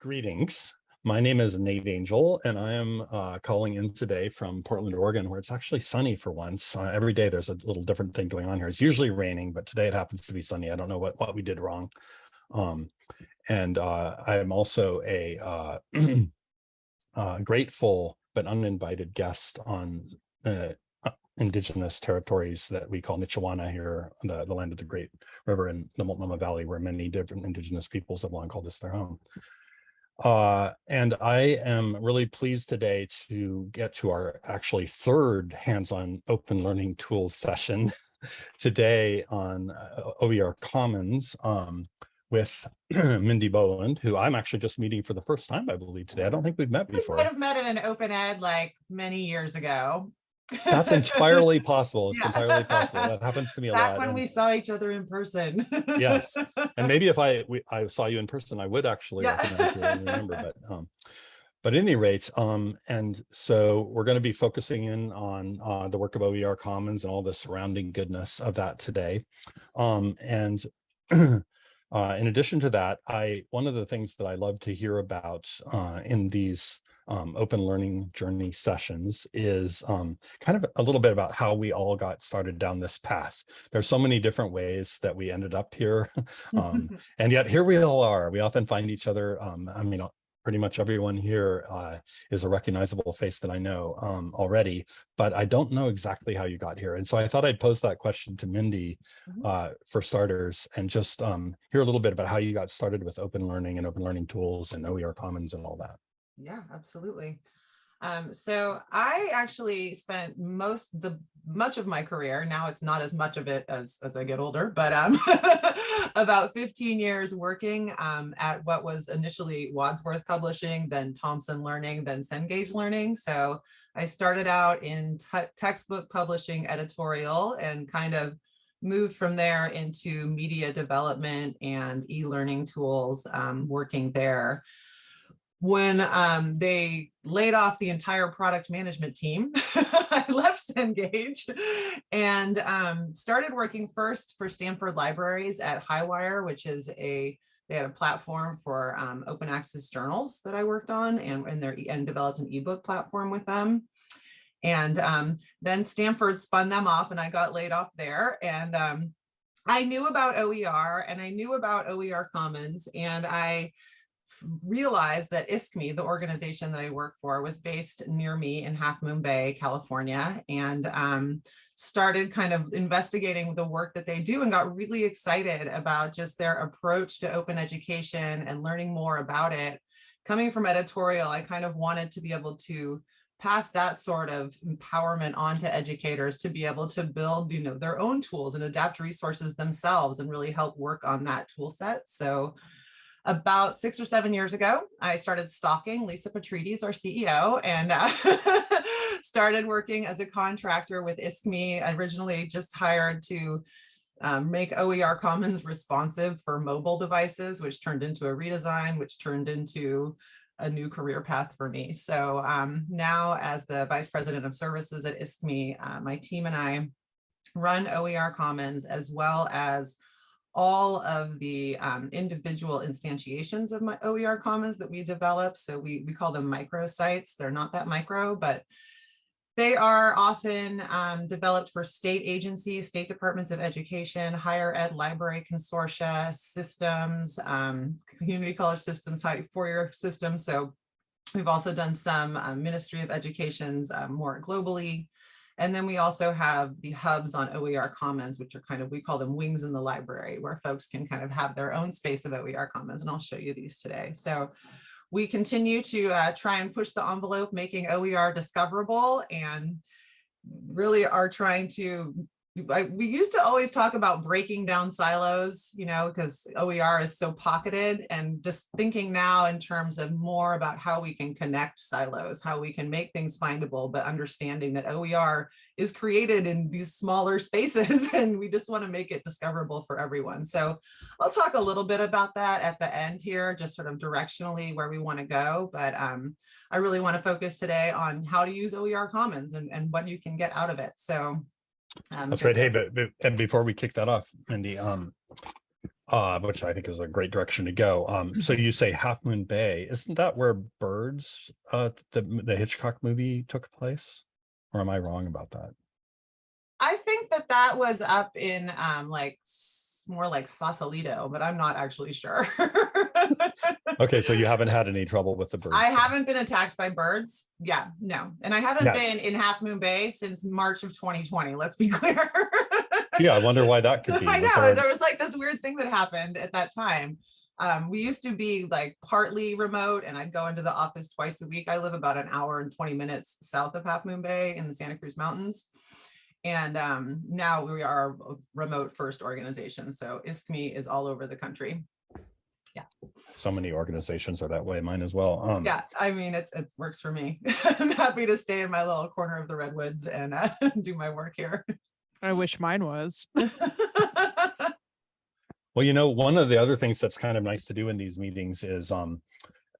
Greetings. My name is Nate Angel, and I am uh, calling in today from Portland, Oregon, where it's actually sunny for once. Uh, every day there's a little different thing going on here. It's usually raining, but today it happens to be sunny. I don't know what, what we did wrong. Um, and uh, I am also a uh, uh, grateful but uninvited guest on uh, indigenous territories that we call Nichiwana here, the, the land of the Great River in the Multnomah Valley, where many different indigenous peoples have long called this their home. Uh, and I am really pleased today to get to our actually third hands-on open learning tools session today on uh, OER Commons um, with Mindy Boland, who I'm actually just meeting for the first time, I believe, today. I don't think we've met before. We might have met in an open ed like many years ago. That's entirely possible. It's yeah. entirely possible. That happens to me a Back lot. when and, we saw each other in person. yes. And maybe if I we, I saw you in person, I would actually Yeah. recognize you and remember. But um, but at any rate, um, and so we're going to be focusing in on uh, the work of OER Commons and all the surrounding goodness of that today. Um, and uh, in addition to that, I one of the things that I love to hear about uh, in these um, open learning journey sessions is um, kind of a little bit about how we all got started down this path. There's so many different ways that we ended up here. um, and yet here we all are. We often find each other. Um, I mean, pretty much everyone here uh, is a recognizable face that I know um, already, but I don't know exactly how you got here. And so I thought I'd pose that question to Mindy Mhm. uh, for starters and just um, hear a little bit about how you got started with open learning and open learning tools and OER Commons and all that. Yeah, absolutely. Um, so I actually spent most the much of my career, now it's not as much of it as, as I get older, but um, about 15 years working um, at what was initially Wadsworth Publishing, then Thomson Learning, then Cengage Learning. So I started out in textbook publishing editorial and kind of moved from there into media development and e-learning tools um, working there when um, they laid off the entire product management team, I left Cengage and um, started working first for Stanford Libraries at Highwire, which is a they had a platform for um, open access journals that I worked on and, and, their, and developed an ebook platform with them. And um, then Stanford spun them off and I got laid off there. And um, I knew about OER and I knew about OER Commons and I realized that ISKME, the organization that I work for, was based near me in Half Moon Bay, California, and um, started kind of investigating the work that they do and got really excited about just their approach to open education and learning more about it. Coming from editorial, I kind of wanted to be able to pass that sort of empowerment on to educators to be able to build you know their own tools and adapt resources themselves and really help work on that tool set so about six or seven years ago, I started stalking Lisa Petrides, our CEO, and uh, started working as a contractor with ISKME, originally just hired to um, make OER Commons responsive for mobile devices, which turned into a redesign, which turned into a new career path for me. So um, now as the Vice President of Services at ISKME, uh, my team and I run OER Commons as well as all of the um, individual instantiations of my OER Commons that we develop. So we, we call them microsites. They're not that micro, but they are often um, developed for state agencies, state departments of education, higher ed library consortia, systems, um, community college systems, four-year systems. So we've also done some um, Ministry of Education's uh, more globally and then we also have the hubs on OER Commons, which are kind of, we call them wings in the library, where folks can kind of have their own space of OER Commons. And I'll show you these today. So we continue to uh, try and push the envelope, making OER discoverable and really are trying to I, we used to always talk about breaking down silos, you know, because OER is so pocketed and just thinking now in terms of more about how we can connect silos, how we can make things findable, but understanding that OER is created in these smaller spaces and we just want to make it discoverable for everyone. So I'll talk a little bit about that at the end here, just sort of directionally where we want to go. But um, I really want to focus today on how to use OER Commons and, and what you can get out of it. So um, That's right. Hey, but, but, and before we kick that off, Mindy, um, uh, which I think is a great direction to go. Um, so you say Half Moon Bay, isn't that where Birds, uh, the, the Hitchcock movie took place? Or am I wrong about that? I think that that was up in um like more like Sausalito, but I'm not actually sure. Okay, so you haven't had any trouble with the birds? I then? haven't been attacked by birds. Yeah, no. And I haven't been in Half Moon Bay since March of 2020. Let's be clear. Yeah, I wonder why that could be. I Was know there- there was like this weird thing that happened at that time. Um, we used to be like partly remote and I'd go into the office twice a week. I live about an hour and 20 minutes south of Half Moon Bay in the Santa Cruz Mountains. And um, now we are a remote first organization. So ISKME is all over the country. Yeah. So many organizations are that way, mine as well. Um, Yeah, I mean, it's, it works for me. I'm happy to stay in my little corner of the redwoods and uh, do my work here. I wish mine was. Well, you know, one of the other things that's kind of nice to do in these meetings is, um,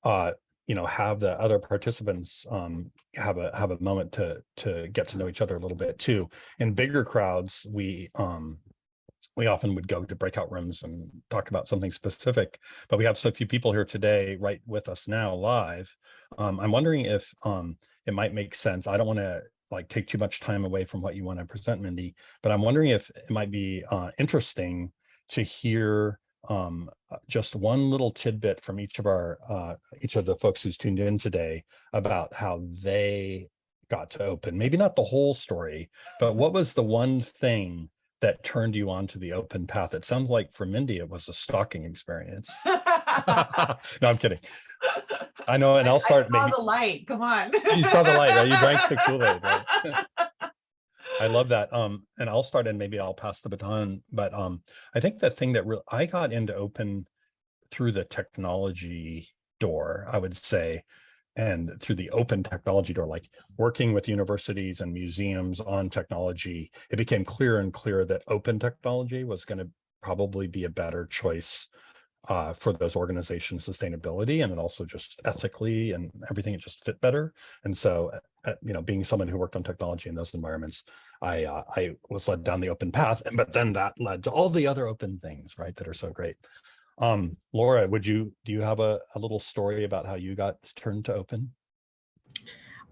uh, you know, have the other participants, um, have a, have a moment to, to get to know each other a little bit too. In bigger crowds, we, um, we often would go to breakout rooms and talk about something specific, but we have so few people here today, right with us now live. Um, I'm wondering if, um, it might make sense. I don't want to like take too much time away from what you want to present, Mindy, but I'm wondering if it might be, uh, interesting to hear um, uh, just one little tidbit from each of our, uh, each of the folks who's tuned in today about how they got to open, maybe not the whole story, but what was the one thing that turned you onto the open path? It sounds like for Mindy, it was a stalking experience. no, I'm kidding. I know, and I'll start I saw maybe. the light. Come on. You saw the light, right? You drank the Kool-Aid, right? I love that. Um, and I'll start and maybe I'll pass the baton, but um, I think the thing that really, I got into open through the technology door, I would say, and through the open technology door, like working with universities and museums on technology, it became clear and clear that open technology was going to probably be a better choice uh, for those organizations' sustainability and it also just ethically and everything, it just fit better. And so, uh, you know, being someone who worked on technology in those environments, I uh, I was led down the open path, and but then that led to all the other open things, right, that are so great. Um, Laura, would you do you have a, a little story about how you got turned to open?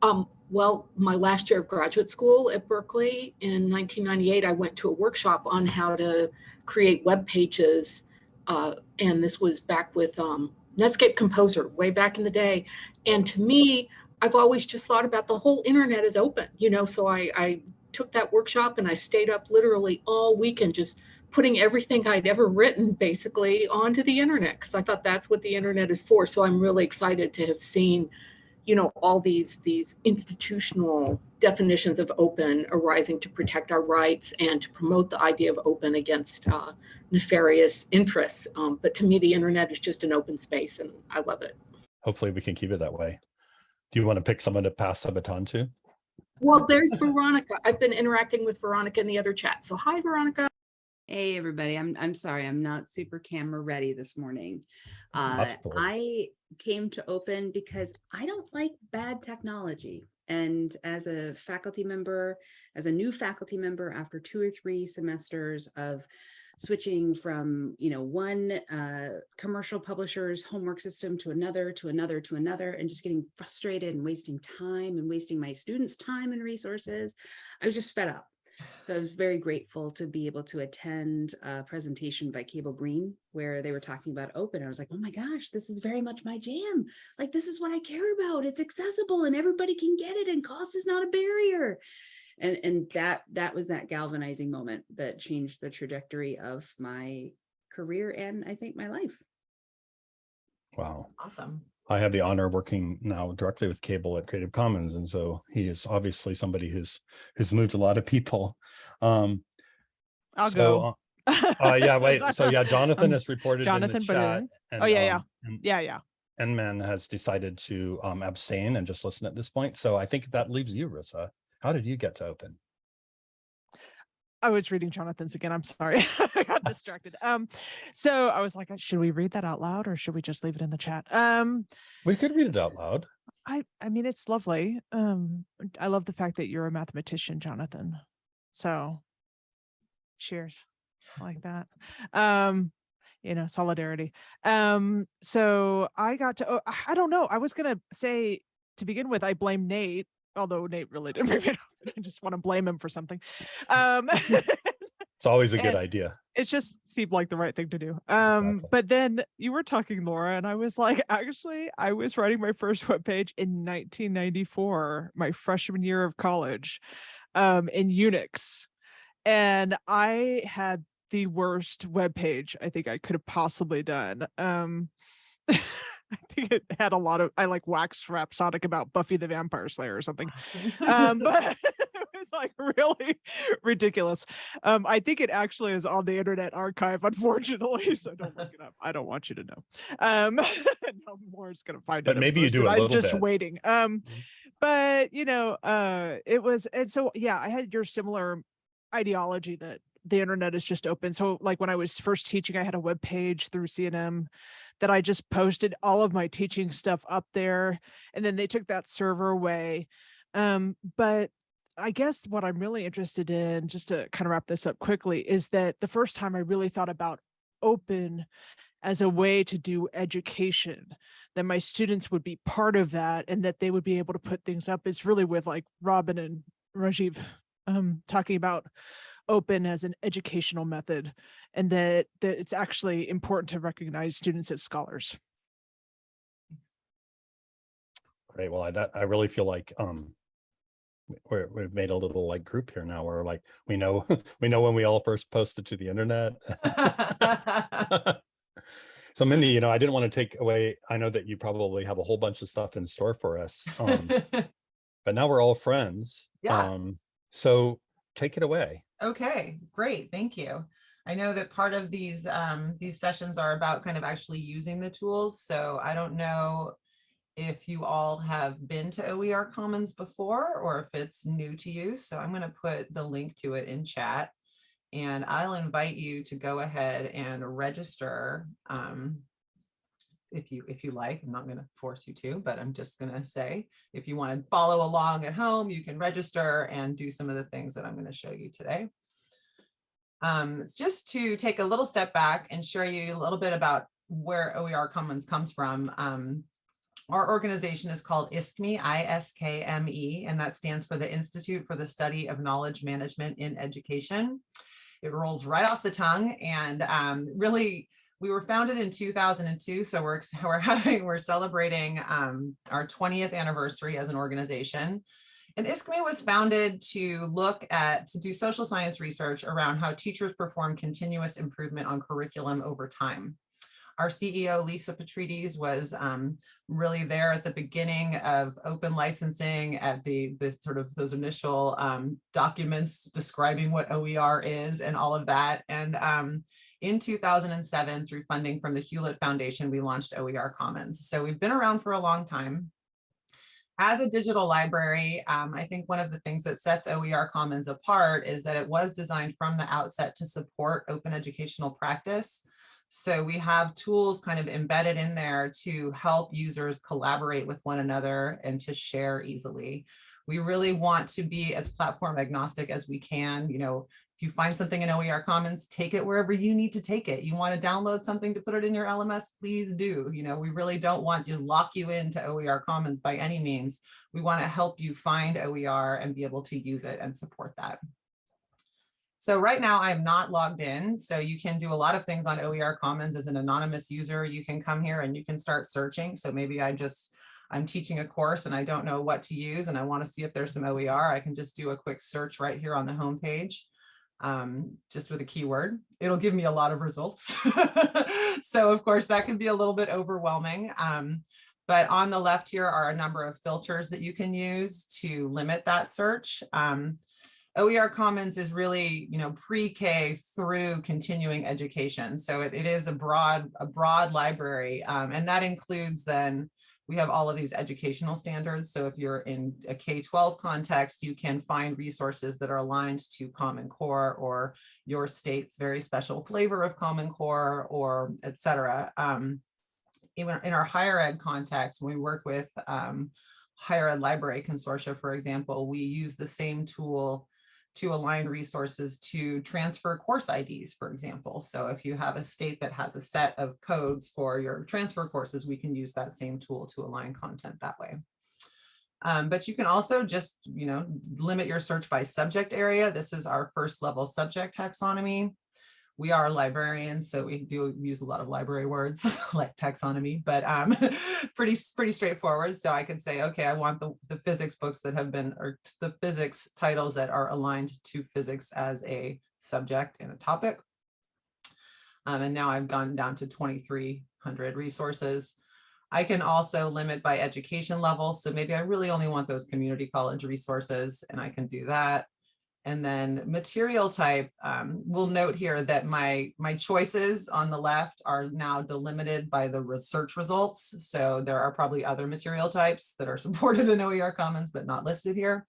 Um, well, my last year of graduate school at Berkeley in 1998, I went to a workshop on how to create web pages. Uh, and this was back with um, Netscape Composer way back in the day. And to me, I've always just thought about the whole internet is open, you know, so I, I took that workshop and I stayed up literally all weekend just putting everything I'd ever written basically onto the internet because I thought that's what the internet is for. So I'm really excited to have seen you know all these these institutional definitions of open arising to protect our rights and to promote the idea of open against uh, nefarious interests um, but to me the internet is just an open space and i love it Hopefully we can keep it that way. Do you want to pick someone to pass the baton to? well there's veronica i've been interacting with veronica in the other chat so hi veronica Hey, everybody. I'm I'm sorry. I'm not super camera ready this morning. Uh, I came to open because I don't like bad technology. And as a faculty member, as a new faculty member, after two or three semesters of switching from, you know, one uh, commercial publisher's homework system to another, to another, to another, and just getting frustrated and wasting time and wasting my students' time and resources, I was just fed up. So I was very grateful to be able to attend a presentation by Cable Green where they were talking about open. I was like, oh my gosh, this is very much my jam. Like, this is what I care about. It's accessible and everybody can get it and cost is not a barrier. And, and that that was that galvanizing moment that changed the trajectory of my career and I think my life. Wow. Awesome. I have the honor of working now directly with Cable at Creative Commons, and so he is obviously somebody who's who's moved a lot of people. Um, I'll so, go. Uh, uh, yeah, wait. So yeah, Jonathan Um, has reported Jonathan in the chat. And, Oh, yeah, yeah. um, And yeah, yeah. Nman has decided to um, abstain and just listen at this point. So I think that leaves you, Rissa. How did you get to open? I was reading Jonathan's again. I'm sorry. I got distracted. Um, so I was like, should we read that out loud or should we just leave it in the chat? Um, We could read it out loud. I I mean it's lovely. Um, I love the fact that you're a mathematician, Jonathan. So cheers. I like that. Um, you know, solidarity. Um, so I got to, oh, I don't know. I was gonna say to begin with, I blame Nate, although Nate really didn't bring it up. I just want to blame him for something. Um, It's always a good idea. it just seemed like the right thing to do. Um, Exactly. but then you were talking, Laura, and I was like, actually, I was writing my first webpage in 1994, my freshman year of college, um, in Unix. And I had the worst webpage I think I could have possibly done. Um, I think it had a lot of I like wax rhapsodic about Buffy the Vampire Slayer or something. Um but it was like really ridiculous. Um i think it actually is on the internet archive unfortunately so don't look it up. I don't want you to know. Um no more is gonna find it But maybe you do i'm just bit. waiting. Um Mhm. but you know uh it was and so yeah i had your similar ideology that the internet is just open. So like when i was first teaching i had a web page through cnm that i just posted all of my teaching stuff up there and then they took that server away. Um but i guess what i'm really interested in just to kind of wrap this up quickly is that the first time i really thought about open as a way to do education that my students would be part of that and that they would be able to put things up is really with like robin and rajiv um talking about open as an educational method and that that it's actually important to recognize students as scholars Great. Well, I, that, I really feel like, um, we- we're, we've made a little like group here now where like, we know, we know when we all first posted to the internet. So Mindy, you know, I didn't want to take away, I know that you probably have a whole bunch of stuff in store for us. Um, but now we're all friends. Yeah. Um, so take it away. Okay, great, thank you. I know that part of these um, these sessions are about kind of actually using the tools. So I don't know if you all have been to OER Commons before or if it's new to you. So I'm going to put the link to it in chat. And I'll invite you to go ahead and register um, if you if you like. I'm not going to force you to, but I'm just going to say if you want to follow along at home, you can register and do some of the things that I'm going to show you today. Um, just to take a little step back and show you a little bit about where OER Commons comes from. Um, our organization is called ISKME, I-S-K-M-E, and that stands for the Institute for the Study of Knowledge Management in Education. It rolls right off the tongue and um, really we were founded in 2002 so we're we're having we're celebrating um, our 20th anniversary as an organization and ISKME was founded to look at to do social science research around how teachers perform continuous improvement on curriculum over time our CEO, Lisa Petrides, was um, really there at the beginning of open licensing at the, the sort of those initial um, documents describing what OER is and all of that. And um, in 2007, through funding from the Hewlett Foundation, we launched OER Commons. So we've been around for a long time. As a digital library, um, I think one of the things that sets OER Commons apart is that it was designed from the outset to support open educational practice. So we have tools kind of embedded in there to help users collaborate with one another and to share easily. We really want to be as platform agnostic as we can. You know, if you find something in OER Commons, take it wherever you need to take it. You want to download something to put it in your LMS, please do. You know, we really don't want to lock you into OER Commons by any means. We want to help you find OER and be able to use it and support that. So right now I'm not logged in, so you can do a lot of things on OER Commons as an anonymous user. You can come here and you can start searching. So maybe I just, I'm teaching a course and I don't know what to use and I want to see if there's some OER. I can just do a quick search right here on the home page, um, just with a keyword. It'll give me a lot of results. so of course that can be a little bit overwhelming. Um, but on the left here are a number of filters that you can use to limit that search. Um, OER Commons is really, you know, pre-K through continuing education. So it, it is a broad, a broad library. Um, and that includes then, we have all of these educational standards. So if you're in a K-12 context, you can find resources that are aligned to Common Core or your state's very special flavor of Common Core or et cetera. Um, even in our higher ed context, when we work with um, higher ed library consortia, for example, we use the same tool to align resources to transfer course IDs, for example. So if you have a state that has a set of codes for your transfer courses, we can use that same tool to align content that way. Um, but you can also just, you know, limit your search by subject area. This is our first level subject taxonomy. We are librarians, so we do use a lot of library words like taxonomy, but um, pretty pretty straightforward. So I could say, okay, I want the, the physics books that have been, or the physics titles that are aligned to physics as a subject and a topic. Um, and now I've gone down to 2,300 resources. I can also limit by education level. So maybe I really only want those community college resources and I can do that. And then material type, um, we'll note here that my, my choices on the left are now delimited by the research results. So there are probably other material types that are supported in OER Commons, but not listed here.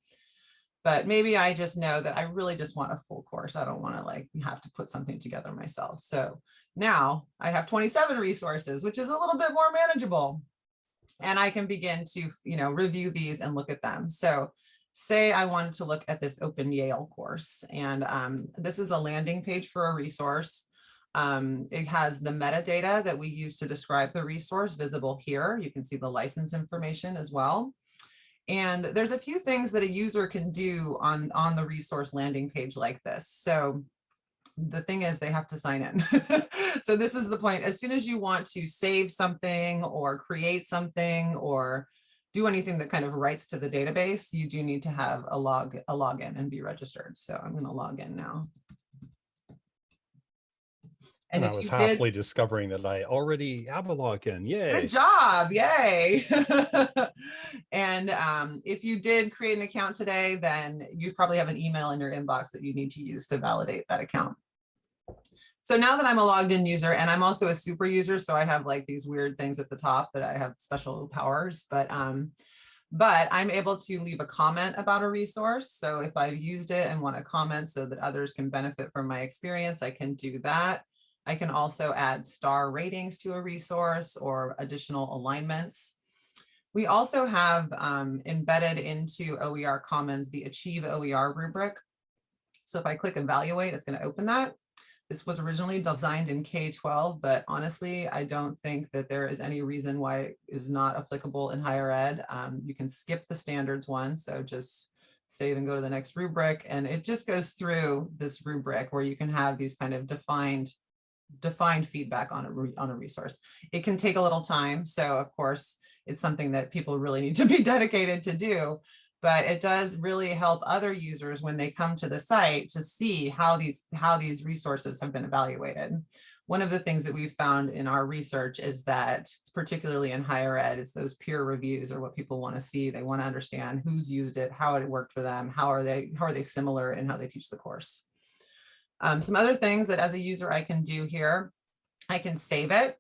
But maybe I just know that I really just want a full course. I don't want to like have to put something together myself. So now I have 27 resources, which is a little bit more manageable. And I can begin to, you know, review these and look at them. So say I wanted to look at this Open Yale course, and um, this is a landing page for a resource. Um, it has the metadata that we use to describe the resource visible here. You can see the license information as well. And there's a few things that a user can do on, on the resource landing page like this. So the thing is they have to sign in. so this is the point. As soon as you want to save something or create something or do anything that kind of writes to the database, you do need to have a log a login and be registered. So I'm going to log in now. And And I was happily did, discovering that I already have a login. Yay. good job, yay. and um, if you did create an account today, then you probably have an email in your inbox that you need to use to validate that account. So now that I'm a logged in user and I'm also a super user, so I have like these weird things at the top that I have special powers, but um, but I'm able to leave a comment about a resource. So if I've used it and want to comment so that others can benefit from my experience, I can do that. I can also add star ratings to a resource or additional alignments. We also have um, embedded into OER Commons the Achieve OER rubric. So if I click evaluate, it's going to open that. This was originally designed in K-12, but honestly, I don't think that there is any reason why it is not applicable in higher ed. Um, you can skip the standards one, so just save and go to the next rubric, and it just goes through this rubric where you can have these kind of defined defined feedback on a on a resource. It can take a little time, so of course, it's something that people really need to be dedicated to do but it does really help other users when they come to the site to see how these how these resources have been evaluated. One of the things that we've found in our research is that particularly in higher ed, it's those peer reviews are what people want to see. They want to understand who's used it, how it worked for them, how are they how are they similar in how they teach the course. Um, some other things that as a user I can do here, I can save it.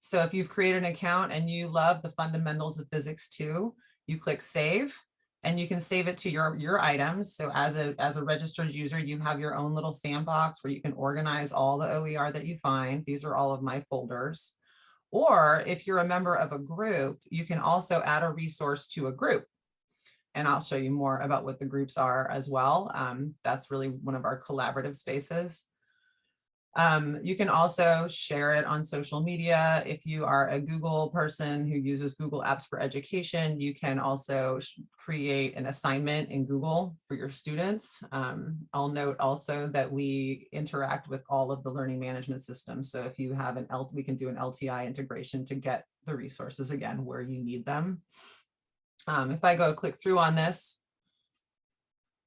So if you've created an account and you love the fundamentals of physics too, you click save and you can save it to your your items. So as a as a registered user you have your own little sandbox where you can organize all the oer that you find. These are all of my folders. Or if you're a member of a group you can also add a resource to a group. And i'll show you more about what the groups are as well. Um, that's really one of our collaborative spaces um, you can also share it on social media. If you are a Google person who uses Google Apps for Education, you can also create an assignment in Google for your students. Um, I'll note also that we interact with all of the learning management systems. So if you have an L, we can do an LTI integration to get the resources again where you need them. Um, if I go click through on this,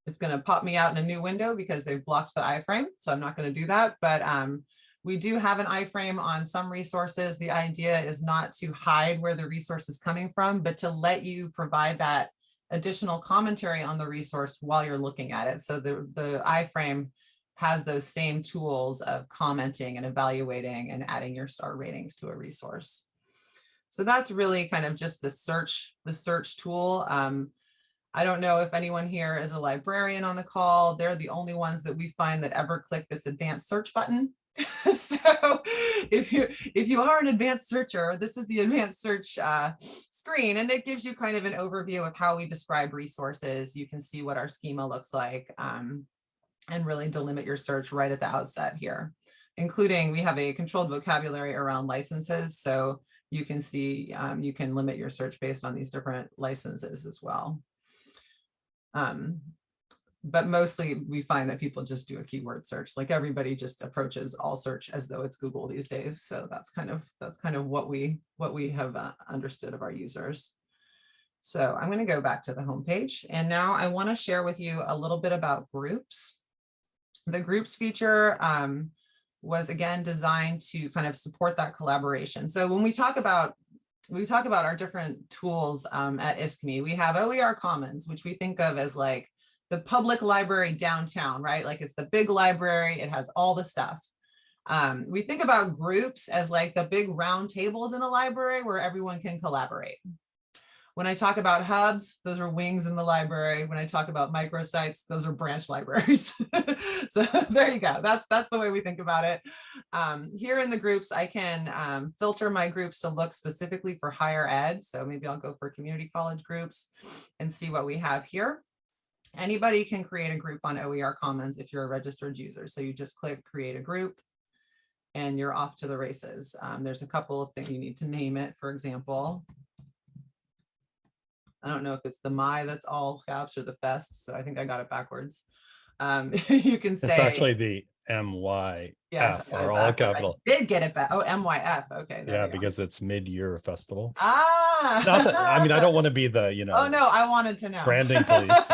it's going to pop me out in a new window because they've blocked the iframe. So I'm not going to do that. But um, we do have an iframe on some resources. The idea is not to hide where the resource is coming from, but to let you provide that additional commentary on the resource while you're looking at it. So the, the iframe has those same tools of commenting and evaluating and adding your star ratings to a resource. So that's really kind of just the search, the search tool. Um, I don't know if anyone here is a librarian on the call. They're the only ones that we find that ever click this advanced search button. so if you if you are an advanced searcher, this is the advanced search uh, screen, and it gives you kind of an overview of how we describe resources. You can see what our schema looks like. Um, and really delimit your search right at the outset here, including we have a controlled vocabulary around licenses. So you can see, um, you can limit your search based on these different licenses as well. Um, but mostly we find that people just do a keyword search, like everybody just approaches all search as though it's Google these days. So that's kind of, that's kind of what we, what we have uh, understood of our users. So I'm going to go back to the homepage and now I want to share with you a little bit about groups. The groups feature um, was again designed to kind of support that collaboration. So when we talk about we talk about our different tools um, at ISKME, we have OER Commons, which we think of as like the public library downtown, right? Like it's the big library, it has all the stuff. Um, we think about groups as like the big round tables in a library where everyone can collaborate. When I talk about hubs, those are wings in the library. When I talk about microsites, those are branch libraries. so there you go. That's that's the way we think about it. Um, here in the groups, I can um, filter my groups to look specifically for higher ed. So maybe I'll go for community college groups and see what we have here. Anybody can create a group on OER Commons if you're a registered user. So you just click create a group and you're off to the races. Um, there's a couple of things you need to name it, for example. I don't know if it's the my that's all caps or the fest. So I think I got it backwards. Um, you can say It's actually the MY. yes, are all capital. I Did get it back. Oh, MYF. Okay. Yeah, because it's mid-year festival. ah. Not that, I mean, I don't want to be the, you know. Oh no, I wanted to know. Branding police.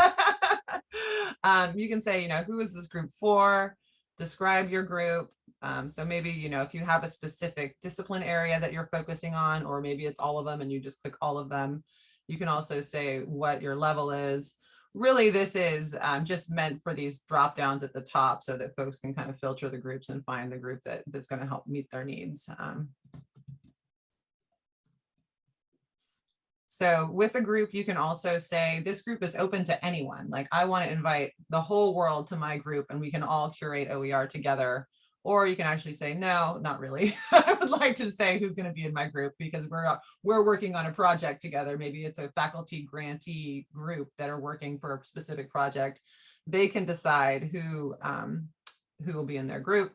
um, you can say, you know, who is this group for? Describe your group. Um, so maybe, you know, if you have a specific discipline area that you're focusing on, or maybe it's all of them and you just click all of them. You can also say what your level is. Really, this is um, just meant for these drop downs at the top so that folks can kind of filter the groups and find the group that, that's going to help meet their needs. Um, So with a group, you can also say this group is open to anyone. Like I want to invite the whole world to my group and we can all curate OER together. Or you can actually say, no, not really. I would like to say who's going to be in my group because we're uh, we're working on a project together. Maybe it's a faculty grantee group that are working for a specific project. They can decide who um, who will be in their group.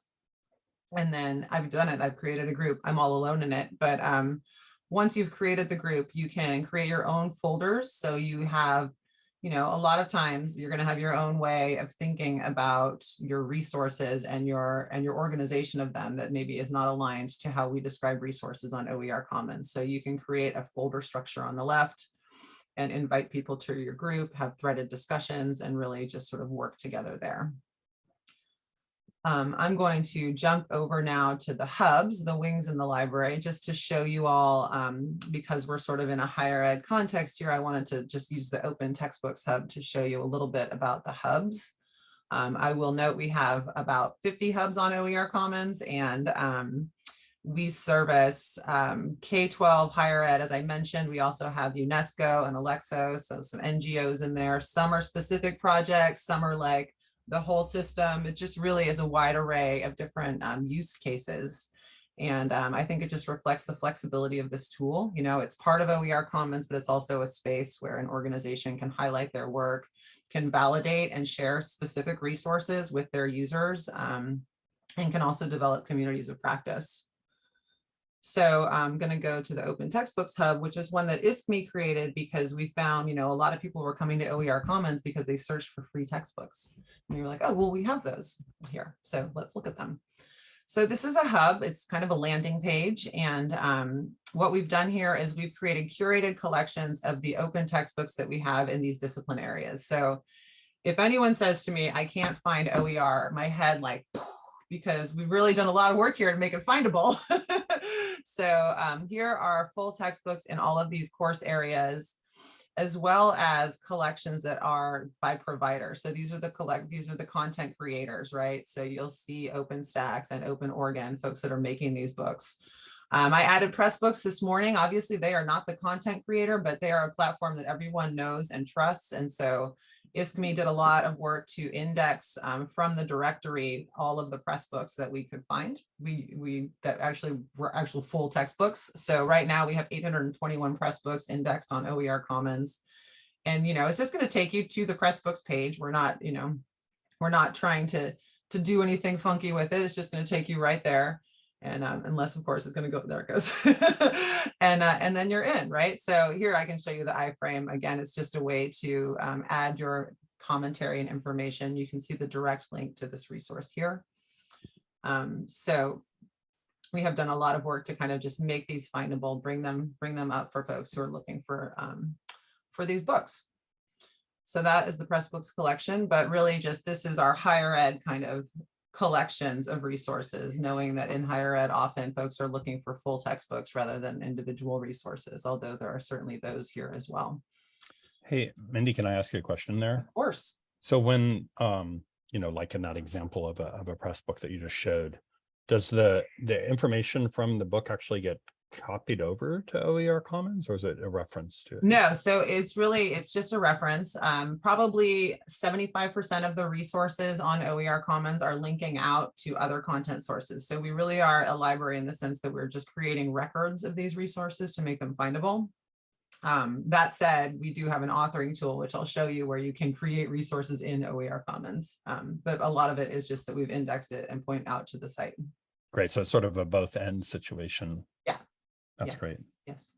And then I've done it. I've created a group. I'm all alone in it, but um, once you've created the group, you can create your own folders. So you have, you know, a lot of times you're going to have your own way of thinking about your resources and your and your organization of them that maybe is not aligned to how we describe resources on OER Commons. So you can create a folder structure on the left and invite people to your group, have threaded discussions, and really just sort of work together there. Um, I'm going to jump over now to the hubs, the wings in the library, just to show you all, um, because we're sort of in a higher ed context here, I wanted to just use the open textbooks hub to show you a little bit about the hubs. Um, I will note we have about 50 hubs on OER Commons and um, we service um, K-12 higher ed, as I mentioned. We also have UNESCO and ALECSO, so some NGOs in there. Some are specific projects, some are like the whole system. It just really is a wide array of different um, use cases. And um, I think it just reflects the flexibility of this tool. You know, it's part of OER Commons, but it's also a space where an organization can highlight their work, can validate and share specific resources with their users, um, and can also develop communities of practice. So I'm going to go to the Open Textbooks Hub, which is one that ISKME created because we found, you know, a lot of people were coming to OER Commons because they searched for free textbooks. And we were like, oh, well, we have those here. So let's look at them. So this is a hub. It's kind of a landing page. And um, what we've done here is we've created curated collections of the open textbooks that we have in these discipline areas. So if anyone says to me, I can't find OER, my head like, because we've really done a lot of work here to make it findable. so um, here are full textbooks in all of these course areas, as well as collections that are by provider. So these are the collect, these are the content creators, right? So you'll see OpenStax and Open Oregon, folks that are making these books. Um, I added Pressbooks this morning. Obviously, they are not the content creator, but they are a platform that everyone knows and trusts. And so ISKME did a lot of work to index um, from the directory all of the press books that we could find. We we that actually were actual full textbooks. So right now we have 821 press books indexed on OER Commons. And you know, it's just going to take you to the Pressbooks page. We're not, you know, we're not trying to, to do anything funky with it. It's just going to take you right there. And um, unless, of course, it's going to go, there it goes. and, uh, and then you're in, right? So here I can show you the iframe. Again, it's just a way to um, add your commentary and information. You can see the direct link to this resource here. Um, so we have done a lot of work to kind of just make these findable, bring them, bring them up for folks who are looking for, um, for these books. So that is the Pressbooks collection, but really just this is our higher ed kind of collections of resources, knowing that in higher ed, often folks are looking for full textbooks rather than individual resources, although there are certainly those here as well. Hey, Mindy, can I ask you a question there? Of course. So when, um, you know, like in that example of a, of a press book that you just showed, does the, the information from the book actually get copied over to OER Commons or is it a reference to it? No, so it's really, it's just a reference. Um, probably 75% of the resources on OER Commons are linking out to other content sources. So we really are a library in the sense that we're just creating records of these resources to make them findable. Um, that said, we do have an authoring tool, which I'll show you where you can create resources in OER Commons. Um, but a lot of it is just that we've indexed it and point out to the site. Great. So it's sort of a both end situation. Yeah. That's great. Yes.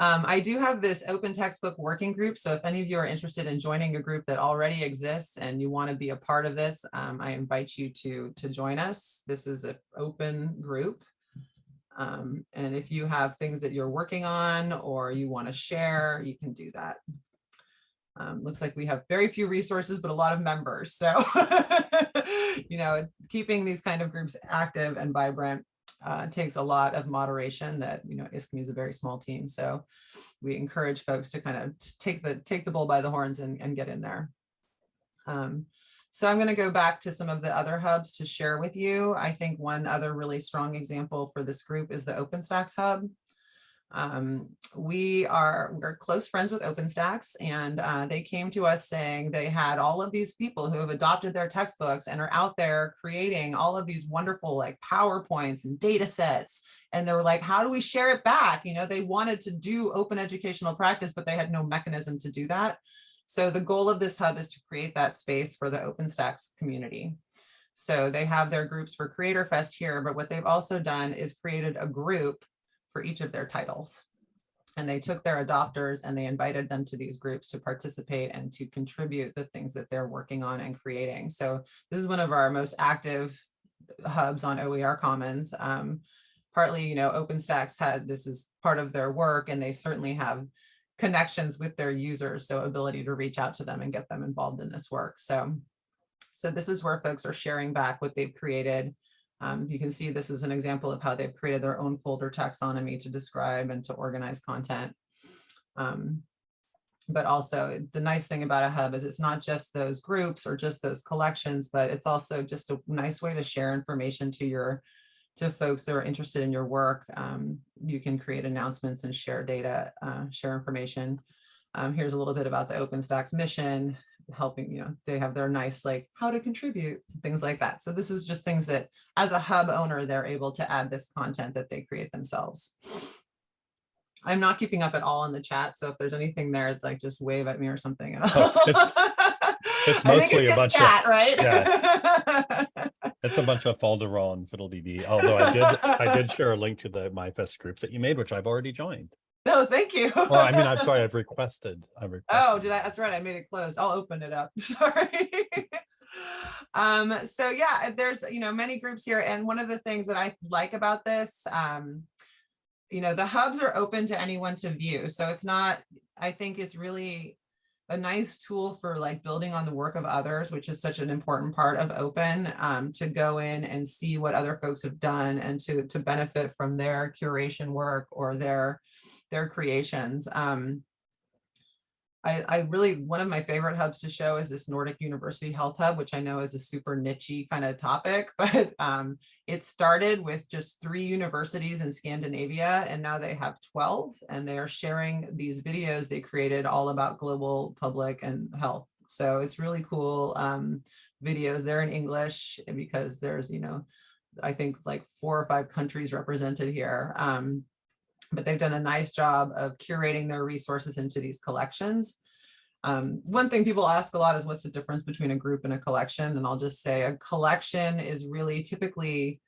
Um, I do have this open textbook working group. So if any of you are interested in joining a group that already exists and you want to be a part of this, um, I invite you to, to join us. This is an open group. Um, and if you have things that you're working on or you want to share, you can do that. Um, looks like we have very few resources, but a lot of members. So, you know, keeping these kind of groups active and vibrant uh, takes a lot of moderation that, you know, ISKME is a very small team. So we encourage folks to kind of take the take the bull by the horns and, and get in there. Um, so I'm going to go back to some of the other hubs to share with you. I think one other really strong example for this group is the OpenStax hub. Um, we are we're close friends with OpenStax and uh, they came to us saying they had all of these people who have adopted their textbooks and are out there creating all of these wonderful like PowerPoints and data sets. And they were like, how do we share it back? You know, they wanted to do open educational practice, but they had no mechanism to do that. So the goal of this hub is to create that space for the OpenStax community. So they have their groups for Creator Fest here, but what they've also done is created a group for each of their titles. And they took their adopters and they invited them to these groups to participate and to contribute the things that they're working on and creating. So this is one of our most active hubs on OER Commons. Um, partly, you know, OpenStax had, this is part of their work and they certainly have connections with their users. So ability to reach out to them and get them involved in this work. So, so this is where folks are sharing back what they've created. Um, you can see this is an example of how they've created their own folder taxonomy to describe and to organize content. Um, but also the nice thing about a hub is it's not just those groups or just those collections, but it's also just a nice way to share information to your to folks that are interested in your work. Um, you can create announcements and share data, uh, share information. Um, here's a little bit about the OpenStax mission, helping, you know, they have their nice like how to contribute, things like that. So this is just things that as a hub owner, they're able to add this content that they create themselves. I'm not keeping up at all in the chat. So if there's anything there, like just wave at me or something. Oh, it's- it's mostly a just bunch of- chat, right? It's a bunch of folderol and fiddle-dee-dee, although I did, I did share a link to the MyFest groups that you made, which I've already joined. No, thank you. Well, I mean, I'm sorry, I've requested. I've Oh, did I? That's right. I made it closed. I'll open it up. Sorry. um, so yeah, there's, you know, many groups here. And one of the things that I like about this, um, you know, the hubs are open to anyone to view. So it's not, I think it's really a nice tool for like building on the work of others, which is such an important part of open, um, to go in and see what other folks have done and to, to benefit from their curation work or their, their creations. Um, I, I really, one of my favorite hubs to show is this Nordic University Health Hub, which I know is a super nichey kind of topic, but um, it started with just three universities in Scandinavia, and now they have 12, and they are sharing these videos they created all about global public and health. So it's really cool um, videos. They're in English because there's, you know, I think like four or five countries represented here. Um, but they've done a nice job of curating their resources into these collections. Um, one thing people ask a lot is what's the difference between a group and a collection? And I'll just say a collection is really typically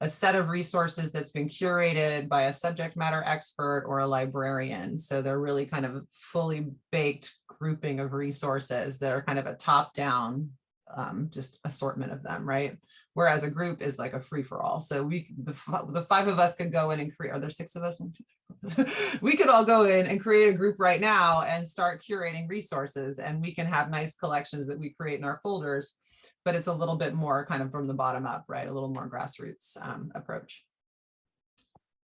a set of resources that's been curated by a subject matter expert or a librarian. So they're really kind of fully baked grouping of resources that are kind of a top down um, just assortment of them, right? Whereas a group is like a free for all. So we, the, the five of us could go in and create, are there six of us? We could all go in and create a group right now and start curating resources and we can have nice collections that we create in our folders, but it's a little bit more kind of from the bottom up, right? A little more grassroots um, approach.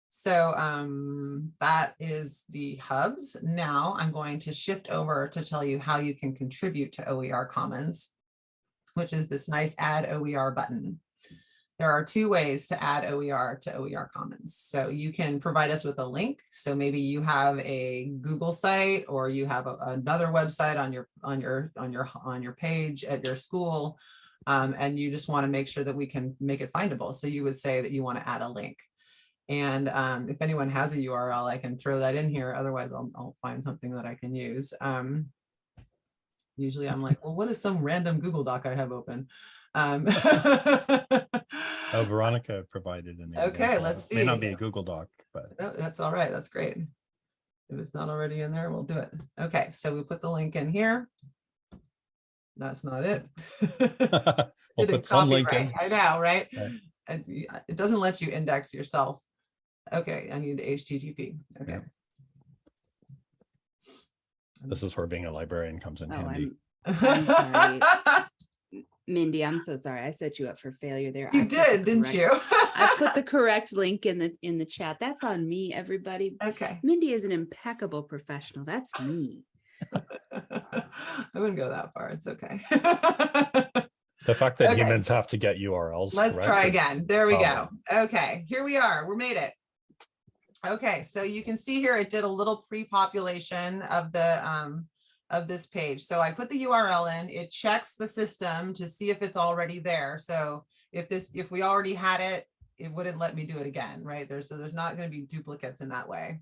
So um, that is the hubs. Now I'm going to shift over to tell you how you can contribute to OER Commons, which is this nice add OER button. There are two ways to add OER to OER Commons. So you can provide us with a link. So maybe you have a Google site or you have a- another website on your on your on your on your page at your school. um, and you just want to make sure that we can make it findable. So you would say that you want to add a link. And um, if anyone has a URL, I can throw that in here. Otherwise, I'll, I'll find something that I can use. Um, usually I'm like, well, what is some random Google Doc I have open? Um, Oh, Veronica provided an example. Okay, let's see. It May not be a Google Doc, but No, that's all right. That's great. If it's not already in there, we'll do it. Okay, so we put the link in here. That's not it. we'll put some link in. I know, right? Right. It doesn't let you index yourself. Okay, I need HTTP. Okay. Yeah. This is where being a librarian comes in Oh, handy. I'm, I'm sorry. Mindy, I'm so sorry. I set you up for failure there. I You the did, didn't you? I put the correct link in the, in the chat. That's on me, everybody. Okay. Mindy is an impeccable professional. That's me. I wouldn't go that far. It's okay. The fact that Okay. humans have to get URLs. Let's correct try again. There we go. Okay, here we are. We made it. Okay, so you can see here, it did a little pre-population of the, um, of this page. So I put the URL in, it checks the system to see if it's already there. So if this, if we already had it, it wouldn't let me do it again, right? There's, so there's not gonna be duplicates in that way.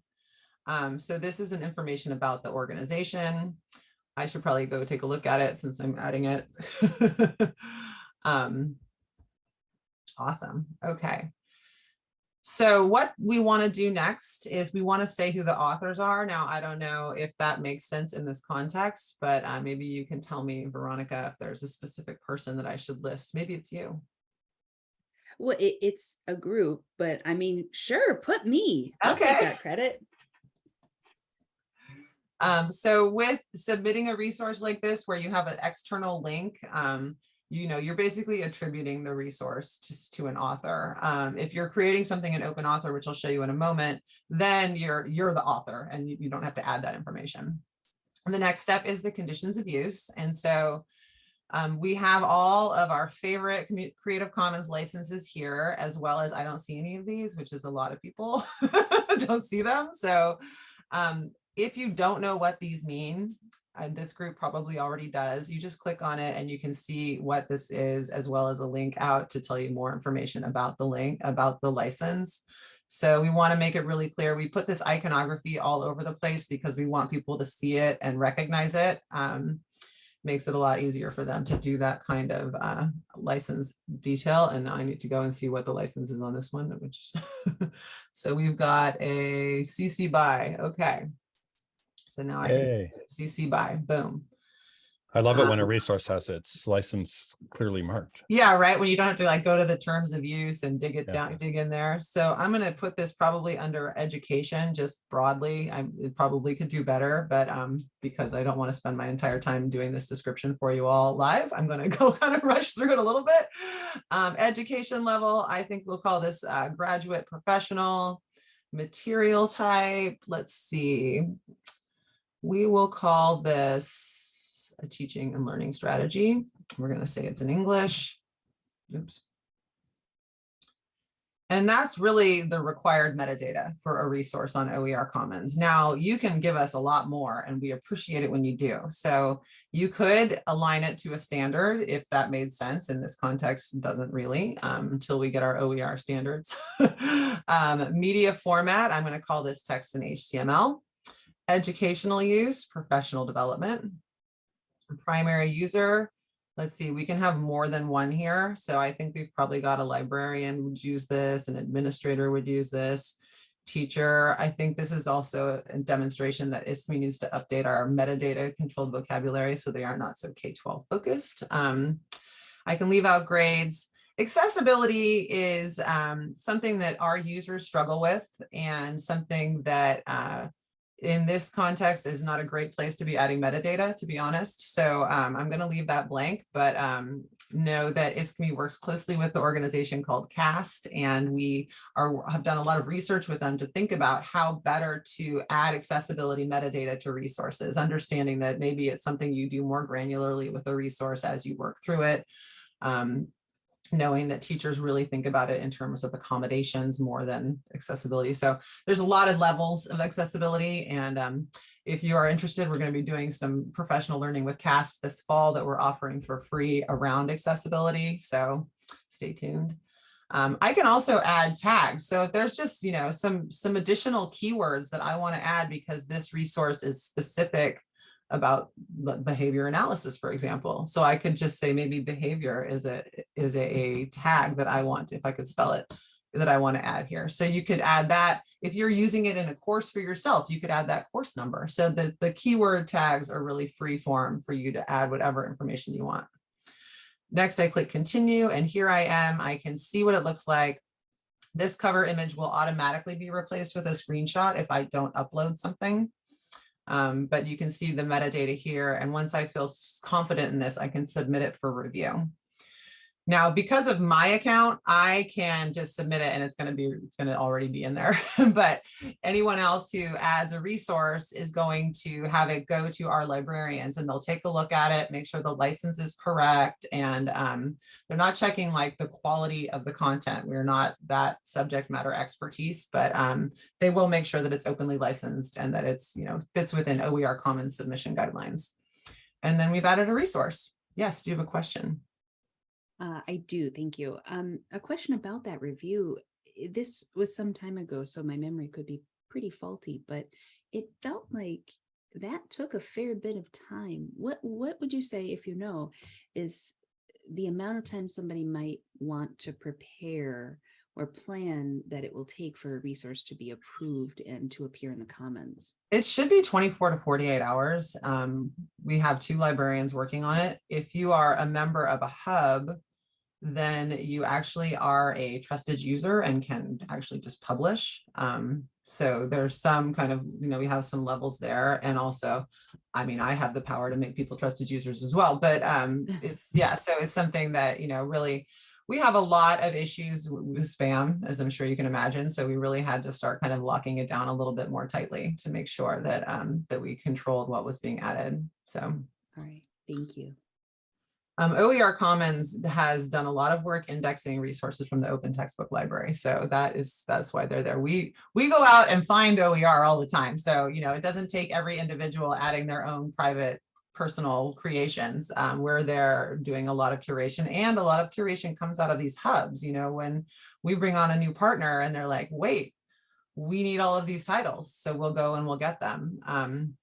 Um, so this is an information about the organization. I should probably go take a look at it since I'm adding it. Um, Awesome. Okay. So what we want to do next is we want to say who the authors are. Now, I don't know if that makes sense in this context, but uh, maybe you can tell me, Veronica, if there's a specific person that I should list. Maybe it's you. Well, it, it's a group, but I mean, sure, put me. I'll take Okay. that credit. Um, so with submitting a resource like this, where you have an external link, um, you know, you're basically attributing the resource just to an author. Um, if you're creating something in open author, which I'll show you in a moment, then you're, you're the author and you, you don't have to add that information. And the next step is the conditions of use. And so um, we have all of our favorite Creative Commons licenses here, as well as I don't see any of these, which is a lot of people don't see them. So um, if you don't know what these mean, and this group probably already does, you just click on it and you can see what this is, as well as a link out to tell you more information about the link, about the license. So we want to make it really clear. We put this iconography all over the place because we want people to see it and recognize it. Um, makes it a lot easier for them to do that kind of uh, license detail. And I need to go and see what the license is on this one, which, so we've got a CC by, okay. So now I can. CC by, boom. I love it when a Um, resource has its license clearly marked. Yeah, right. When you don't have to like go to the terms of use and dig it Yeah. down, dig in there. So I'm gonna put this probably under education, just broadly. I it probably could do better, but um, because I don't want to spend my entire time doing this description for you all live, I'm gonna go kind of rush through it a little bit. Um, education level, I think we'll call this uh, graduate professional. Material type, let's see. We will call this a teaching and learning strategy. We're going to say it's in English. Oops. And that's really the required metadata for a resource on OER Commons. Now you can give us a lot more and we appreciate it when you do. So you could align it to a standard if that made sense in this context, doesn't really um, until we get our OER standards. um, media format, I'm going to call this text and HTML. Educational use, professional development. primary user. Let's see, we can have more than one here. So I think we've probably got a librarian would use this, an administrator would use this. Teacher, I think this is also a demonstration that ISKME needs to update our metadata controlled vocabulary so they are not so K-12 focused. Um, I can leave out grades. Accessibility is um, something that our users struggle with and something that uh, in this context is not a great place to be adding metadata, to be honest. So um, I'm going to leave that blank, but um, know that ISKME works closely with the organization called CAST, and we are have done a lot of research with them to think about how better to add accessibility metadata to resources, understanding that maybe it's something you do more granularly with a resource as you work through it. Um, knowing that teachers really think about it in terms of accommodations more than accessibility. So there's a lot of levels of accessibility. And um, if you are interested, we're going to be doing some professional learning with CAST this fall that we're offering for free around accessibility. So stay tuned. Um, I can also add tags. So if there's just, you know, some, some additional keywords that I want to add because this resource is specific about behavior analysis, for example. So I could just say maybe behavior is a is a, tag that I want, if I could spell it, that I want to add here. So you could add that if you're using it in a course for yourself, you could add that course number. So the, the keyword tags are really free form for you to add whatever information you want. Next, I click continue and here I am. I can see what it looks like. This cover image will automatically be replaced with a screenshot if I don't upload something. Um, but you can see the metadata here. And once I feel confident in this, I can submit it for review. Now, because of my account, I can just submit it and it's going to be, it's going to already be in there. but anyone else who adds a resource is going to have it go to our librarians and they'll take a look at it, make sure the license is correct. And um, they're not checking like the quality of the content. We're not that subject matter expertise, but um, they will make sure that it's openly licensed and that it's, you know, fits within OER Commons submission guidelines. And then we've added a resource. Yes, do you have a question? Uh, I do, thank you. Um, a question about that review. This was some time ago, so my memory could be pretty faulty, but it felt like that took a fair bit of time. What what would you say, if you know, is the amount of time somebody might want to prepare or plan that it will take for a resource to be approved and to appear in the commons? It should be 24 to 48 hours. Um, we have two librarians working on it. If you are a member of a hub, then you actually are a trusted user and can actually just publish. Um, so there's some kind of, you know, we have some levels there. And also, I mean, I have the power to make people trusted users as well. But um, it's, yeah, so it's something that, you know, really, we have a lot of issues with spam, as I'm sure you can imagine. So we really had to start kind of locking it down a little bit more tightly to make sure that um, that we controlled what was being added. So All right, thank you. Um, OER Commons has done a lot of work indexing resources from the open textbook library. So that is, that's why they're there. We, we go out and find OER all the time. So, you know, it doesn't take every individual adding their own private personal creations. Um, we're there doing a lot of curation and a lot of curation comes out of these hubs. You know, when we bring on a new partner and they're like, wait, we need all of these titles. So we'll go and we'll get them. Um,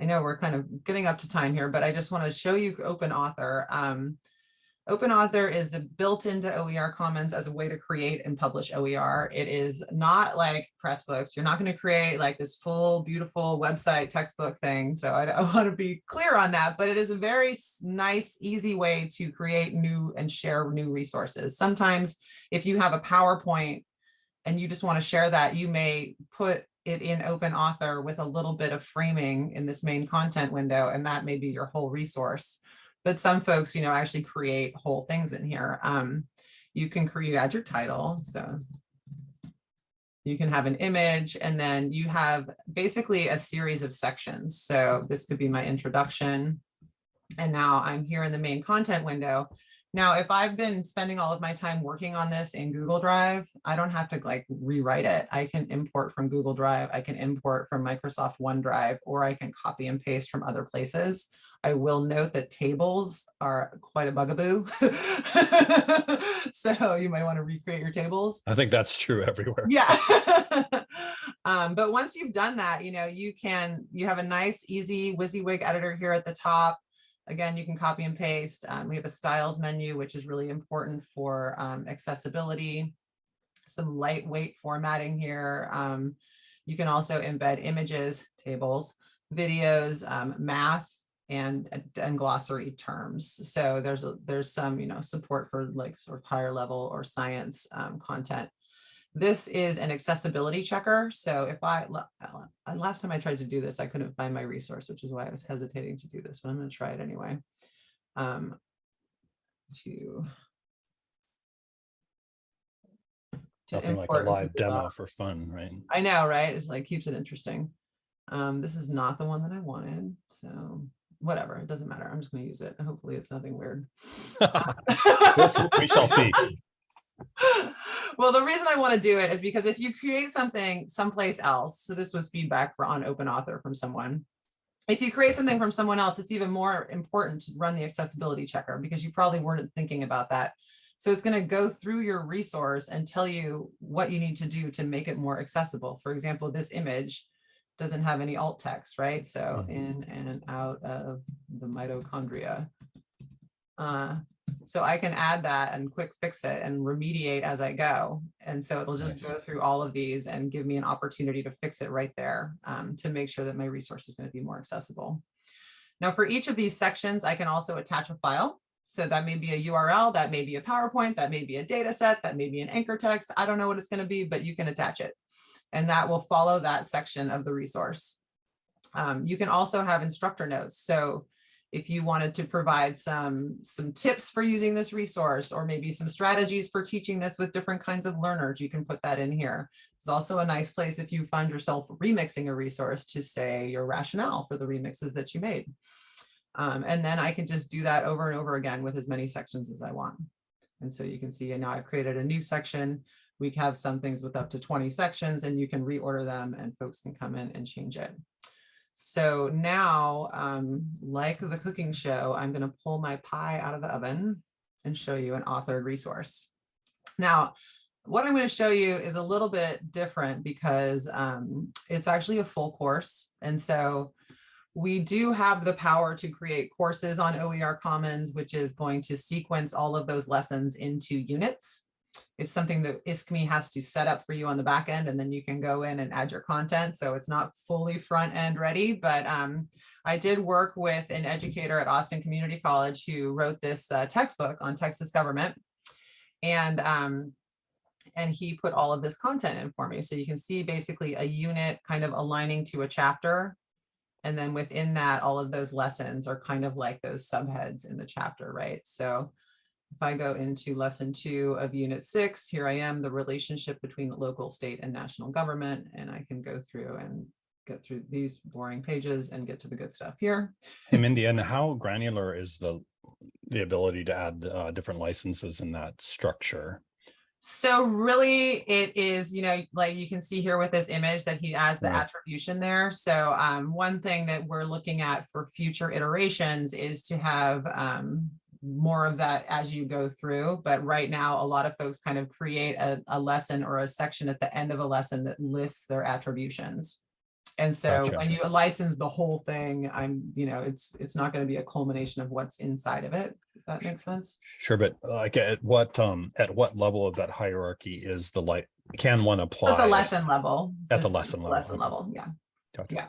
I know we're kind of getting up to time here, but I just want to show you Open Author. Um, Open Author is built into OER Commons as a way to create and publish OER. It is not like Pressbooks. You're not going to create like this full, beautiful website textbook thing. So I, I want to be clear on that, but it is a very nice, easy way to create new and share new resources. Sometimes if you have a PowerPoint and you just want to share that, you may put it in open author with a little bit of framing in this main content window, and that may be your whole resource. But some folks, you know, actually create whole things in here. Um, you can create add your title. So you can have an image and then you have basically a series of sections. So this could be my introduction. And now I'm here in the main content window. Now, if I've been spending all of my time working on this in Google Drive, I don't have to like rewrite it. I can import from Google Drive, I can import from Microsoft OneDrive, or I can copy and paste from other places. I will note that tables are quite a bugaboo. so you might want to recreate your tables. I think that's true everywhere. Yeah. um, but once you've done that, you know, you can, you have a nice, easy WYSIWYG editor here at the top. Again, you can copy and paste. Um, we have a styles menu, which is really important for um, accessibility. Some lightweight formatting here. Um, you can also embed images, tables, videos, um, math, and, and glossary terms. So there's a, there's some, you know, support for like sort of higher level or science um, content. This is an accessibility checker. So if I, uh, last time I tried to do this, I couldn't find my resource, which is why I was hesitating to do this, but I'm going to try it anyway. Um, to to Nothing like a live demo for fun, right? I know, right? It's like keeps it interesting. Um, this is not the one that I wanted, so whatever, it doesn't matter. I'm just gonna use it. Hopefully it's nothing weird. We shall see. Well, the reason I want to do it is because if you create something someplace else, so this was feedback for on open author from someone. If you create something from someone else, it's even more important to run the accessibility checker because you probably weren't thinking about that. So it's going to go through your resource and tell you what you need to do to make it more accessible. For example, this image doesn't have any alt text, right? So Mhm. in and out of the mitochondria. Uh, so I can add that and quick fix it and remediate as I go. And so it'll just Nice. go through all of these and give me an opportunity to fix it right there um, to make sure that my resource is going to be more accessible. Now for each of these sections, I can also attach a file. So that may be a URL, that may be a PowerPoint, that may be a data set, that may be an anchor text. I don't know what it's going to be, but you can attach it. And that will follow that section of the resource. Um, you can also have instructor notes. So if you wanted to provide some, some tips for using this resource, or maybe some strategies for teaching this with different kinds of learners, you can put that in here. It's also a nice place if you find yourself remixing a resource to say your rationale for the remixes that you made. Um, and then I can just do that over and over again with as many sections as I want. And so you can see now I've created a new section. We have some things with up to 20 sections and you can reorder them and folks can come in and change it. So now, um, like the cooking show, I'm going to pull my pie out of the oven and show you an authored resource. Now, what I'm going to show you is a little bit different because um, it's actually a full course. And so we do have the power to create courses on OER Commons, which is going to sequence all of those lessons into units. It's something that ISKME has to set up for you on the back end, and then you can go in and add your content. So it's not fully front end ready, but um, I did work with an educator at Austin Community College who wrote this uh, textbook on Texas government. And um, and he put all of this content in for me. So you can see basically a unit kind of aligning to a chapter. And then within that, all of those lessons are kind of like those subheads in the chapter, right? So if I go into lesson two of unit six, here I am, the relationship between local, state, and national government. And I can go through and get through these boring pages and get to the good stuff here. Hey, Mindy, and how granular is the, the ability to add uh, different licenses in that structure? So really it is, you know, like you can see here with this image that he has the Right. attribution there. So um, one thing that we're looking at for future iterations is to have um, more of that as you go through. But right now, a lot of folks kind of create a, a lesson or a section at the end of a lesson that lists their attributions. And so Gotcha. when you license the whole thing, I'm, you know, it's, it's not going to be a culmination of what's inside of it. If that makes sense. Sure, but like at what, um, at what level of that hierarchy is the like, can one apply? At the lesson level. At the lesson level, Lesson level, yeah. Gotcha. yeah.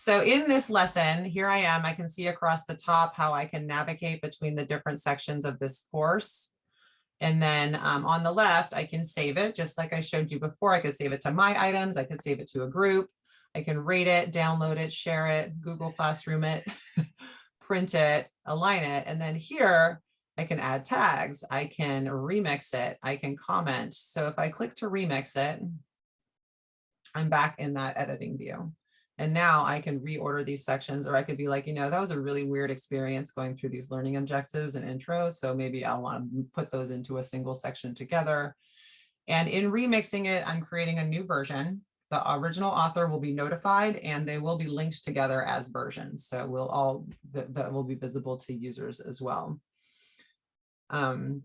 So in this lesson, here I am, I can see across the top how I can navigate between the different sections of this course. And then um, on the left, I can save it, just like I showed you before. I could save it to my items. I could save it to a group. I can rate it, download it, share it, Google Classroom it, print it, align it. And then here, I can add tags. I can remix it. I can comment. So if I click to remix it, I'm back in that editing view. And now I can reorder these sections, or I could be like, you know, that was a really weird experience going through these learning objectives and intros. So maybe I'll want to put those into a single section together. And in remixing it, I'm creating a new version. The original author will be notified and they will be linked together as versions. So we'll all, that, will be visible to users as well. Um,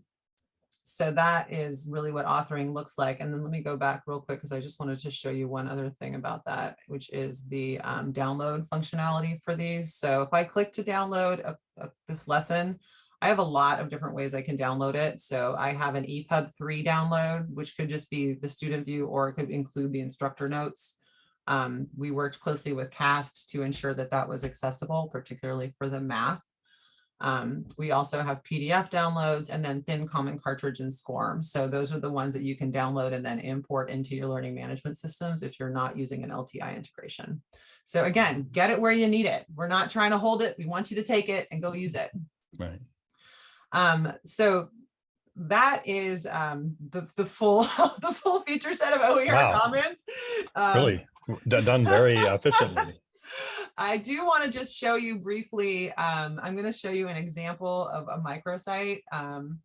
So that is really what authoring looks like. And then let me go back real quick because I just wanted to show you one other thing about that, which is the um, download functionality for these. So if I click to download a- a- this lesson, I have a lot of different ways I can download it. So I have an EPUB 3 download, which could just be the student view or it could include the instructor notes. Um, we worked closely with CAST to ensure that that was accessible, particularly for the math. Um, we also have PDF downloads and then thin common cartridge and SCORM. So those are the ones that you can download and then import into your learning management systems if you're not using an LTI integration. So again, get it where you need it. We're not trying to hold it. We want you to take it and go use it. Right. Um, so that is um, the, the full the full feature set of OER Wow. Commons. Um, Really done very efficiently. I do want to just show you briefly, um, I'm going to show you an example of a microsite. Um,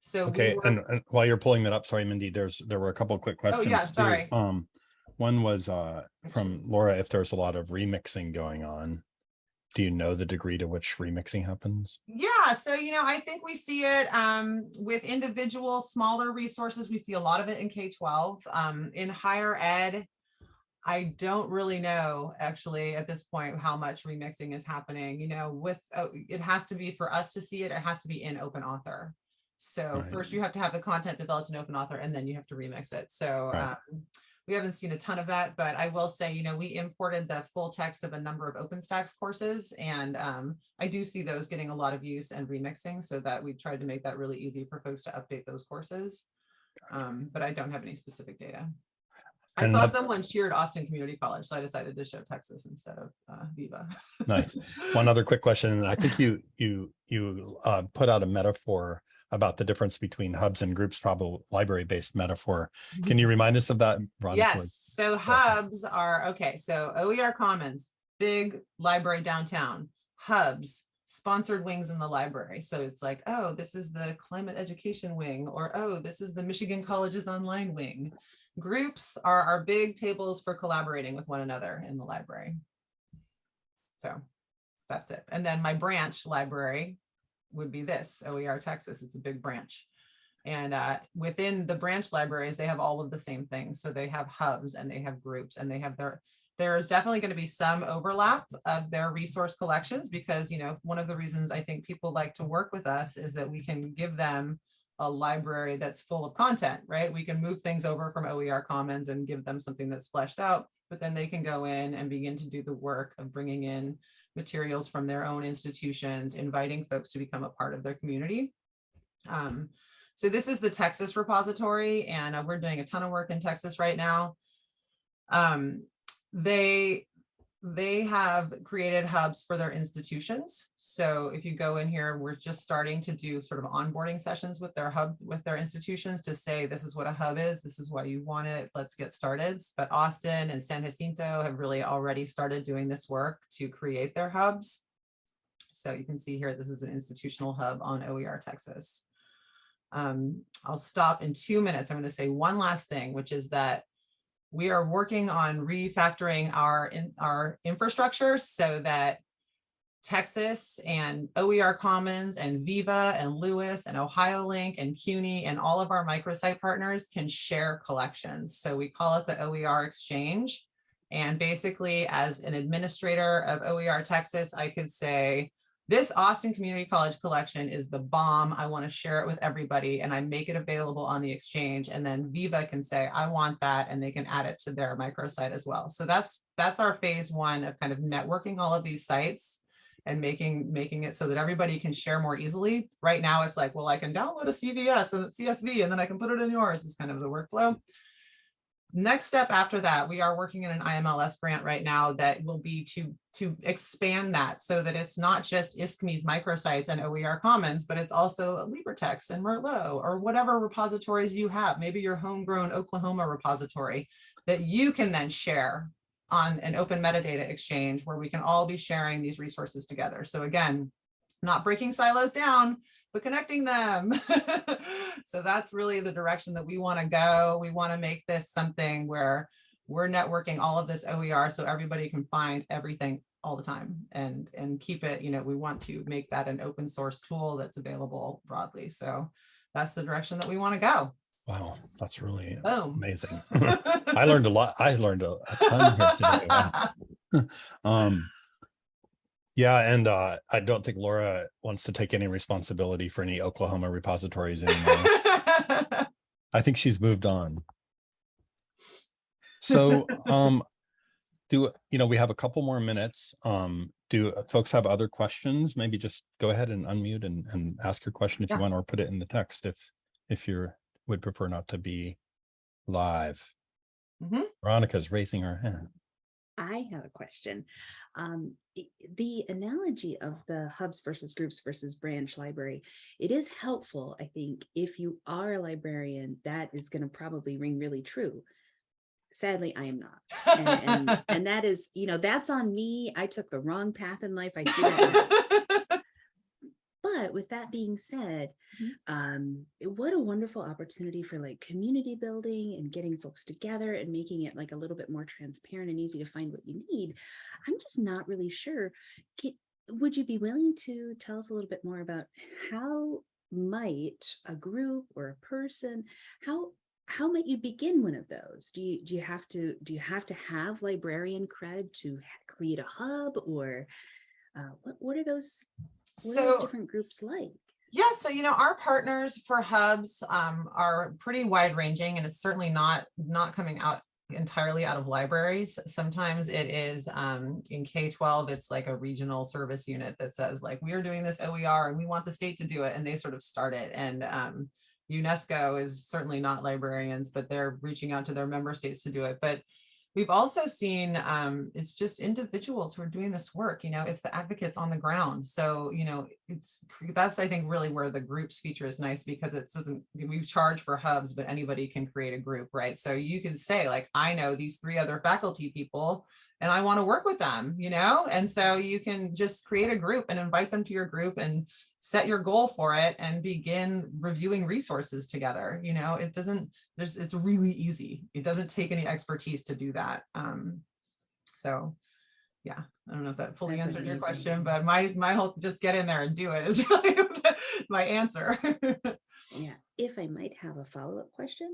so we Okay, and, and while you're pulling that up, sorry, Mindy, there's, there were a couple of quick questions. too. Oh, sorry. Um, one was, uh, from Laura, if there's a lot of remixing going on. Do you know the degree to which remixing happens? Yeah, so you know, I think we see it um, with individual smaller resources. We see a lot of it in K-12. Um, in higher ed, I don't really know actually at this point how much remixing is happening. You know, with uh, it has to be for us to see it. It has to be in Open Author. So Right. first you have to have the content developed in Open Author, and then you have to remix it. So Right. um, we haven't seen a ton of that, but I will say, you know, we imported the full text of a number of OpenStax courses, and um, I do see those getting a lot of use and remixing, so that we tried to make that really easy for folks to update those courses. Um, but I don't have any specific data. I saw someone cheered Austin Community College, so I decided to show Texas instead of uh, Viva. Nice. One other quick question, I think you, you, you, uh, put out a metaphor about the difference between hubs and groups, probably library-based metaphor. Can you remind us of that? Veronica? Yes, so hubs are, okay, so OER Commons, big library downtown, hubs, sponsored wings in the library. So it's like, oh, this is the climate education wing, or oh, this is the Michigan Colleges Online wing. Groups are our big tables for collaborating with one another in the library. So that's it. And then my branch library would be this, OER Texas, it's a big branch. And uh, within the branch libraries, they have all of the same things. So they have hubs and they have groups and they have their, there's definitely going to be some overlap of their resource collections because, you know, one of the reasons I think people like to work with us is that we can give them a library that's full of content, right? We can move things over from OER Commons and give them something that's fleshed out, but then they can go in and begin to do the work of bringing in materials from their own institutions, inviting folks to become a part of their community. Um, so this is the Texas repository, and uh, we're doing a ton of work in Texas right now. Um, they they have created hubs for their institutions. So if you go in here, we're just starting to do sort of onboarding sessions with their hub, with their institutions to say, this is what a hub is, this is why you want it, let's get started. But Austin and San Jacinto have really already started doing this work to create their hubs. So you can see here, this is an institutional hub on OER Texas. Um, I'll stop in two minutes. I'm going to say one last thing, which is that we are working on refactoring our in our infrastructure so that Texas and OER Commons and Viva and LOUIS and OhioLink and CUNY and all of our microsite partners can share collections. So we call it the OER Exchange. And basically, as an administrator of OER Texas, I could say, this Austin Community College collection is the bomb. I want to share it with everybody and I make it available on the exchange. And then Viva can say, I want that, and they can add it to their microsite as well. So that's that's our phase one of kind of networking all of these sites and making making it so that everybody can share more easily. Right now, it's like, well, I can download a CVS and CSV, and then I can put it in yours. Is kind of the workflow. Next step after that, we are working in an IMLS grant right now that will be to, to expand that so that it's not just ISKME's microsites and OER Commons, but it's also LibreText and Merlot or whatever repositories you have, maybe your homegrown Oklahoma repository that you can then share on an open metadata exchange where we can all be sharing these resources together. So again, not breaking silos down, but connecting them. so that's really the direction that we want to go. We want to make this something where we're networking all of this OER so everybody can find everything all the time and and keep it, you know, we want to make that an open source tool that's available broadly. So that's the direction that we want to go. Wow, that's really Boom. amazing. I learned a lot. I learned a, a ton here today. Wow. Um, yeah, and uh, I don't think Laura wants to take any responsibility for any Oklahoma repositories anymore. I think she's moved on. So, um, do, you know, we have a couple more minutes. Um, do folks have other questions? Maybe just go ahead and unmute and, and ask your question if you want, or put it in the text if, if you're, would prefer not to be live. Mhm. Veronica's raising her hand. I have a question. Um, the analogy of the hubs versus groups versus branch library, it is helpful, I think, if you are a librarian, that is going to probably ring really true. Sadly, I am not. And, and, and that is, you know, that's on me. I took the wrong path in life. I now. But with that being said, Mhm. um, what a wonderful opportunity for like community building and getting folks together and making it like a little bit more transparent and easy to find what you need. I'm just not really sure. Ca- would you be willing to tell us a little bit more about how might a group or a person, how how might you begin one of those? Do you do you have to do you have to have librarian cred to create a hub or uh, what what are those what are those So different groups like? Yeah, so you know, our partners for hubs um, are pretty wide ranging and it's certainly not not coming out entirely out of libraries. Sometimes it is um, in K-12, it's like a regional service unit that says like, we are doing this OER and we want the state to do it. And they sort of start it. And um, UNESCO is certainly not librarians, but they're reaching out to their member states to do it. But We've also seen um, it's just individuals who are doing this work, you know, it's the advocates on the ground. So, you know, it's that's I think really where the groups feature is nice because it doesn't we charge for hubs, but anybody can create a group, right? So you can say like, I know these three other faculty people and I want to work with them, you know, and so you can just create a group and invite them to your group and set your goal for it and begin reviewing resources together. You know, it doesn't, there's, it's really easy. It doesn't take any expertise to do that. Um, so yeah, I don't know if that fully That's answered your question, but my, my whole, just get in there and do it is really my answer. Yeah, if I might have a follow-up question.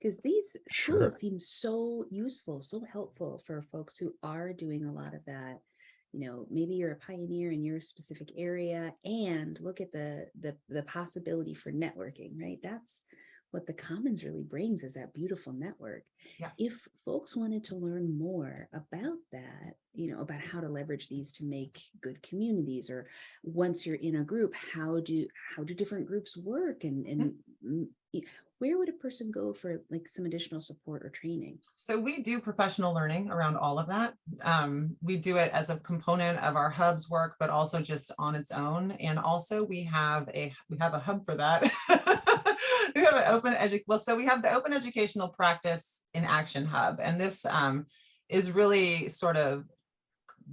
Because these Sure. tools seem so useful, so helpful for folks who are doing a lot of that. You know, maybe you're a pioneer in your specific area and look at the the the possibility for networking, right? That's what the commons really brings is that beautiful network. Yeah. If folks wanted to learn more about that, you know, about how to leverage these to make good communities or once you're in a group, how do how do different groups work and and mm, y- where would a person go for like some additional support or training? So we do professional learning around all of that. Um, we do it as a component of our hubs work, but also just on its own. And also we have a we have a hub for that. we have an open edu well, so we have the open educational practice in action hub, and this um, is really sort of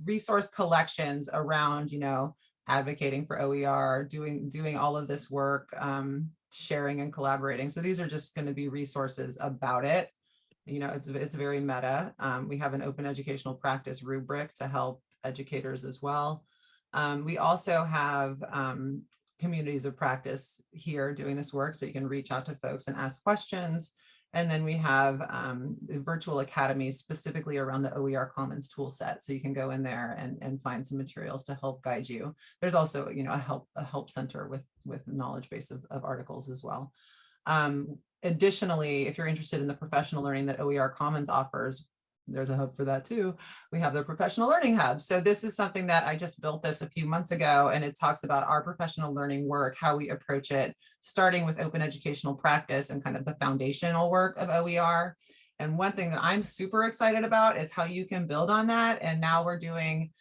resource collections around, you know, advocating for OER, doing doing all of this work, um, sharing and collaborating. So these are just going to be resources about it you know, it's, it's very meta. Um, we have an open educational practice rubric to help educators as well. Um, we also have um, communities of practice here doing this work, so you can reach out to folks and ask questions. And then we have um, virtual academies specifically around the OER Commons tool set. So you can go in there and, and find some materials to help guide you. There's also, you know, a help a help center with with the knowledge base of, of articles as well. Um, additionally, if you're interested in the professional learning that OER Commons offers, there's a hub for that too. We have the professional learning hub. So this is something that I just built this a few months ago and it talks about our professional learning work, how we approach it, starting with open educational practice and kind of the foundational work of OER. And one thing that I'm super excited about is how you can build on that. And now we're doing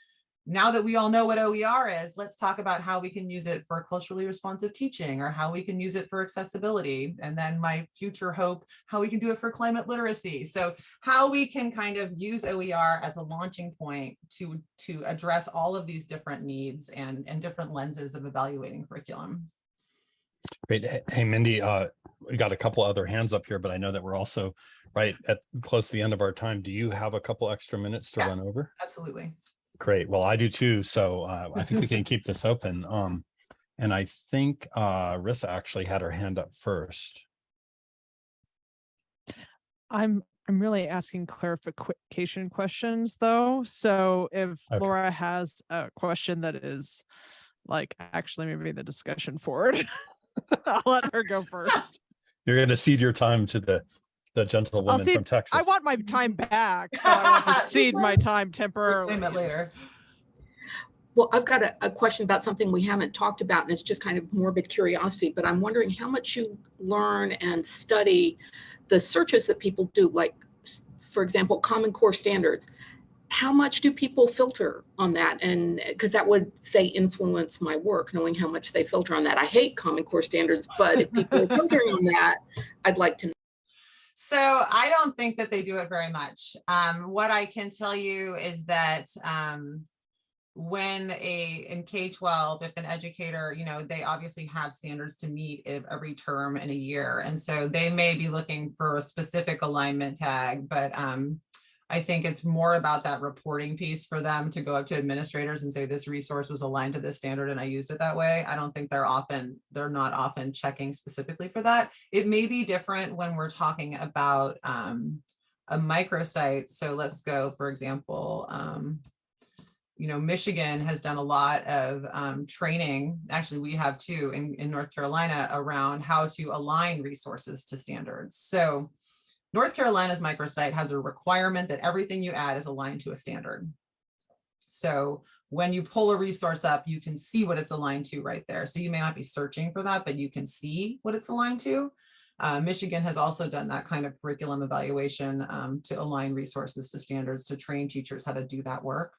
now that we all know what OER is, let's talk about how we can use it for culturally responsive teaching or how we can use it for accessibility. And then my future hope, how we can do it for climate literacy. So how we can kind of use OER as a launching point to, to address all of these different needs and, and different lenses of evaluating curriculum. Great. Hey- Mindy, uh, we got a couple other hands up here, but I know that we're also right at close to the end of our time. Do you have a couple extra minutes to Yeah. run over? Absolutely. Great. Well, I do too. So uh, I think we can keep this open. Um, And I think uh, Rissa actually had her hand up first. I'm I'm really asking clarification questions though. So if Okay. Laura has a question that is like actually maybe the discussion forward, I'll let her go first. You're going to cede your time to the the gentlewoman from Texas. I want my time back. so I want to cede my time Reclaim temporarily. it later. Well, I've got a, a question about something we haven't talked about, and it's just kind of morbid curiosity, but I'm wondering how much you learn and study the searches that people do, like, for example, Common Core standards. How much do people filter on that? And because that would say influence my work, knowing how much they filter on that. I hate Common Core standards, but if people are filtering on that, I'd like to know. So I don't think that they do it very much. Um, what I can tell you is that um, when a in K-12, if an educator, you know, they obviously have standards to meet every term in a year. And so they may be looking for a specific alignment tag, but um, I think it's more about that reporting piece for them to go up to administrators and say this resource was aligned to this standard and I used it that way. I don't think they're often, they're not often checking specifically for that. It may be different when we're talking about um, a microsite. So let's go, for example, um, you know, Michigan has done a lot of um, training. Actually, we have too in, in North Carolina around how to align resources to standards. So North Carolina's microsite has a requirement that everything you add is aligned to a standard. So when you pull a resource up, you can see what it's aligned to right there. So you may not be searching for that, but you can see what it's aligned to. Uh, Michigan has also done that kind of curriculum evaluation um, to align resources to standards to train teachers how to do that work.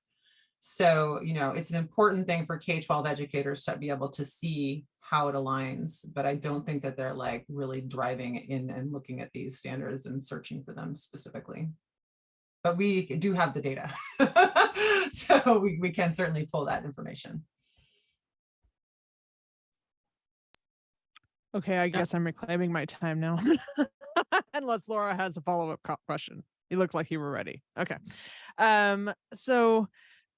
So, you know, it's an important thing for K-12 educators to be able to see how it aligns, but I don't think that they're like really driving in and looking at these standards and searching for them specifically. But we do have the data. So we, we can certainly pull that information. Okay, I guess I'm reclaiming my time now. Unless Laura has a follow-up question. You look like you were ready. Okay. Um, so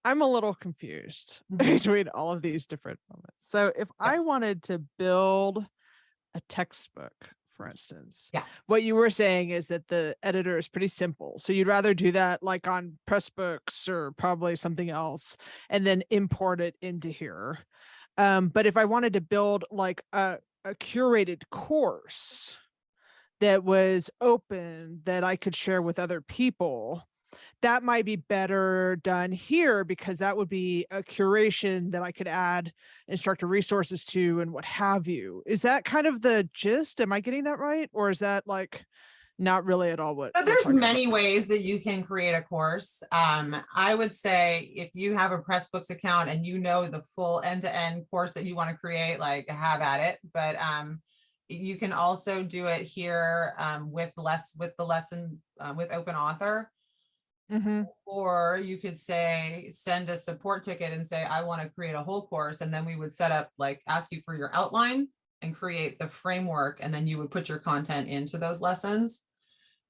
I'm a little confused Mhm. between all of these different moments. So if I wanted to build a textbook, for instance, Yeah. what you were saying is that the editor is pretty simple. So you'd rather do that like on Pressbooks or probably something else and then import it into here. Um, but if I wanted to build like a, a curated course that was open that I could share with other people, that might be better done here because that would be a curation that I could add instructor resources to and what have you. Is that kind of the gist? Am I getting that right? Or is that like not really at all what? So there's talking about? many ways that you can create a course. Um, I would say if you have a Pressbooks account and you know the full end-to-end course that you want to create, like have at it. But um, you can also do it here um, with less with the lesson uh, with open author. Mhm. Or you could say, send a support ticket and say, I want to create a whole course. And then we would set up, like, ask you for your outline and create the framework. And then you would put your content into those lessons.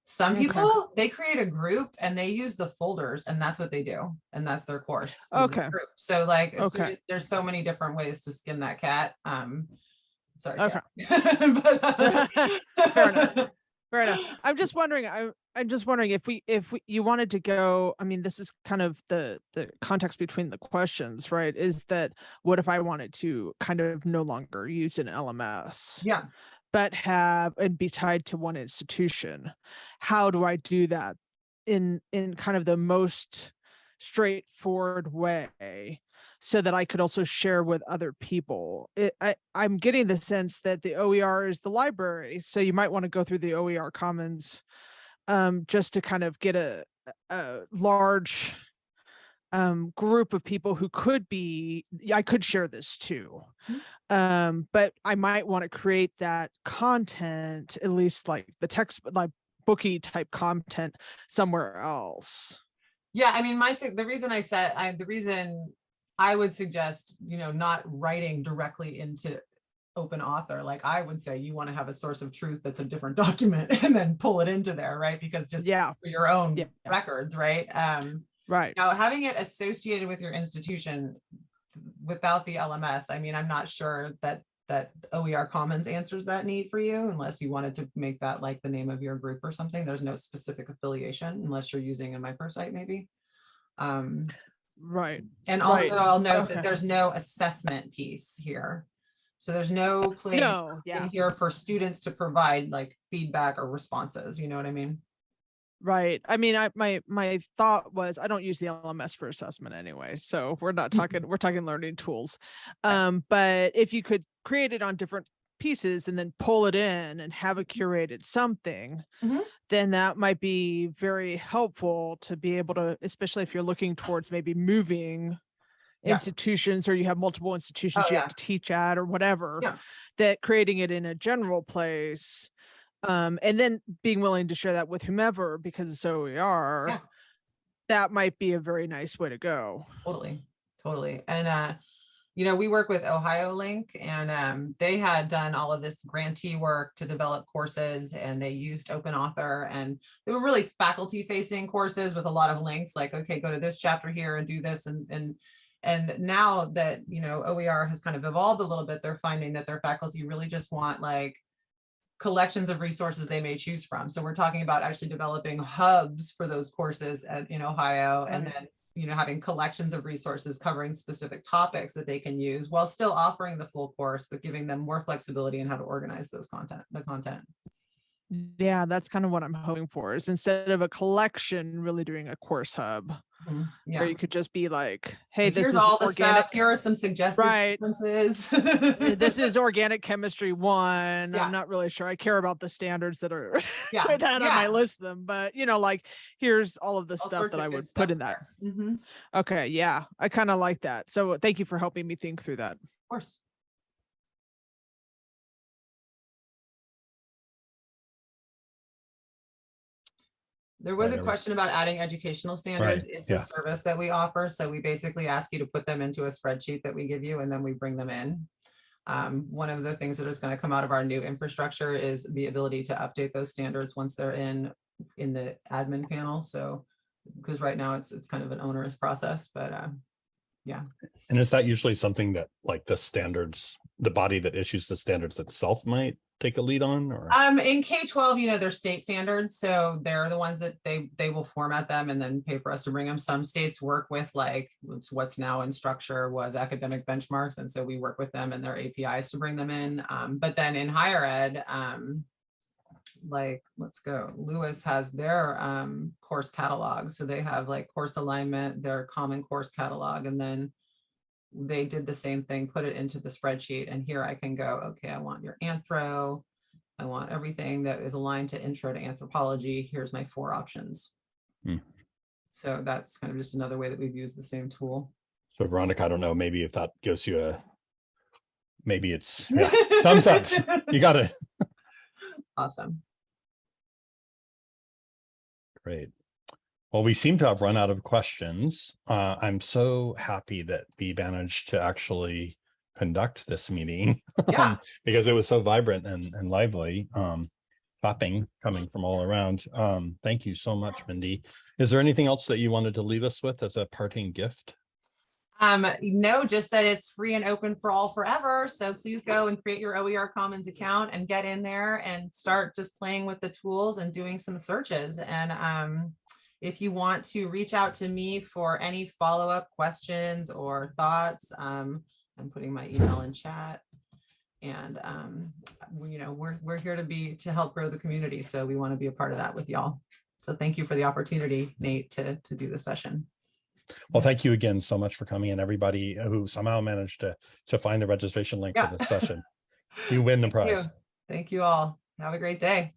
Some Okay. people, they create a group and they use the folders and that's what they do. And that's their course. the Okay. group. So like, Okay. as- there's so many different ways to skin that cat. Um, sorry. Okay. But, uh, Fair enough. I'm just wondering, I, I'm just wondering if we, if we, you wanted to go, I mean, this is kind of the, the context between the questions, right? Is that what if I wanted to kind of no longer use an LMS? Yeah. But have, and be tied to one institution? How do I do that in, in kind of the most straightforward way? So that I could also share with other people. It, I, I'm getting the sense that the OER is the library, so you might want to go through the OER Commons um, just to kind of get a, a large um, group of people who could be. I could share this too, um, but I might want to create that content, at least like the text, like booky type content somewhere else. Yeah, I mean, my, the reason I said, I, the reason I would suggest, you know, not writing directly into open author, like I would say you want to have a source of truth that's a different document and then pull it into there, right? Because just Yeah, for your own Yeah. records, right? Um, right. now having it associated with your institution, without the LMS, I mean, I'm not sure that, that OER Commons answers that need for you unless you wanted to make that like the name of your group or something. There's no specific affiliation unless you're using a microsite maybe. Um, Right. and Right. also I'll note Okay. that there's no assessment piece here. So there's no place yeah. in here for students to provide like feedback or responses, you know what I mean? Right. I mean, I my my thought was I don't use the LMS for assessment anyway. So we're not talking we're talking learning tools. Um, but if you could create it on different pieces and then pull it in and have a curated something, Mhm. then that might be very helpful to be able to, especially if you're looking towards maybe moving Yeah. institutions or you have multiple institutions Oh, you yeah. have to teach at or whatever, Yeah. that creating it in a general place um, and then being willing to share that with whomever because it's OER, that might be a very nice way to go. Totally, totally. And, uh, you know, we work with OhioLINK and, um, they had done all of this grantee work to develop courses and they used open author and they were really faculty facing courses with a lot of links like, okay, go to this chapter here and do this and, and, and now that, you know, OER has kind of evolved a little bit, they're finding that their faculty really just want like collections of resources they may choose from. So we're talking about actually developing hubs for those courses at, in Ohio and then you know, having collections of resources covering specific topics that they can use while still offering the full course, but giving them more flexibility in how to organize those content, the content. Yeah, that's kind of what I'm hoping for is instead of a collection, really doing a course hub Mhm, Yeah. where you could just be like, hey, this Here's is all the organic. stuff. Here are some suggested Right. sequences. uh, this is organic chemistry one. Yeah. I'm not really sure. I care about the standards that are yeah. that I yeah. might list them, but you know, like here's all of the all stuff that I would put in that. there. Mhm, Okay, yeah, I kind of like that. So thank you for helping me think through that. course. There was a question about adding educational standards. It's a service that we offer. So we basically ask you to put them into a spreadsheet that we give you and then we bring them in. Um, one of the things that is going to come out of our new infrastructure is the ability to update those standards once they're in, in the admin panel. So, because right now it's, it's kind of an onerous process, but, uh, yeah. And is that usually something that like the standards, the body that issues the standards itself might take a lead on or? Um, in K twelve, you know, they're state standards, so they're the ones that they, they will format them and then pay for us to bring them. Some states work with like, what's, what's now Instructure was academic benchmarks, and so we work with them and their APIs to bring them in. Um, but then in higher ed, um, like, let's go, LOUIS has their, um, course catalog, so they have like course alignment, their common course catalog, and then they did the same thing, put it into the spreadsheet, and here I can go, okay, I want your anthro. I want everything that is aligned to intro to anthropology. Here's my four options. Hmm. So that's kind of just another way that we've used the same tool. So Veronica, I don't know, maybe if that gives you a, maybe it's, yeah, thumbs up. You got it. Awesome. Great. Well, we seem to have run out of questions. Uh, I'm so happy that we managed to actually conduct this meeting Yeah. because it was so vibrant and, and lively. Um, clapping coming from all around. Um, thank you so much, Mindy. Is there anything else that you wanted to leave us with as a parting gift? Um, no, just that it's free and open for all forever. So please go and create your OER Commons account and get in there and start just playing with the tools and doing some searches. And um, if you want to reach out to me for any follow-up questions or thoughts, um, I'm putting my email in chat. And um, we- you know, we're we're here to be to help grow the community. So we want to be a part of that with y'all. So thank you for the opportunity, Nate, to to do the session. Well, thank you again so much for coming and everybody who somehow managed to, to find the registration link Yeah. for this session. You win the Thank you. prize. Thank you all. Have a great day.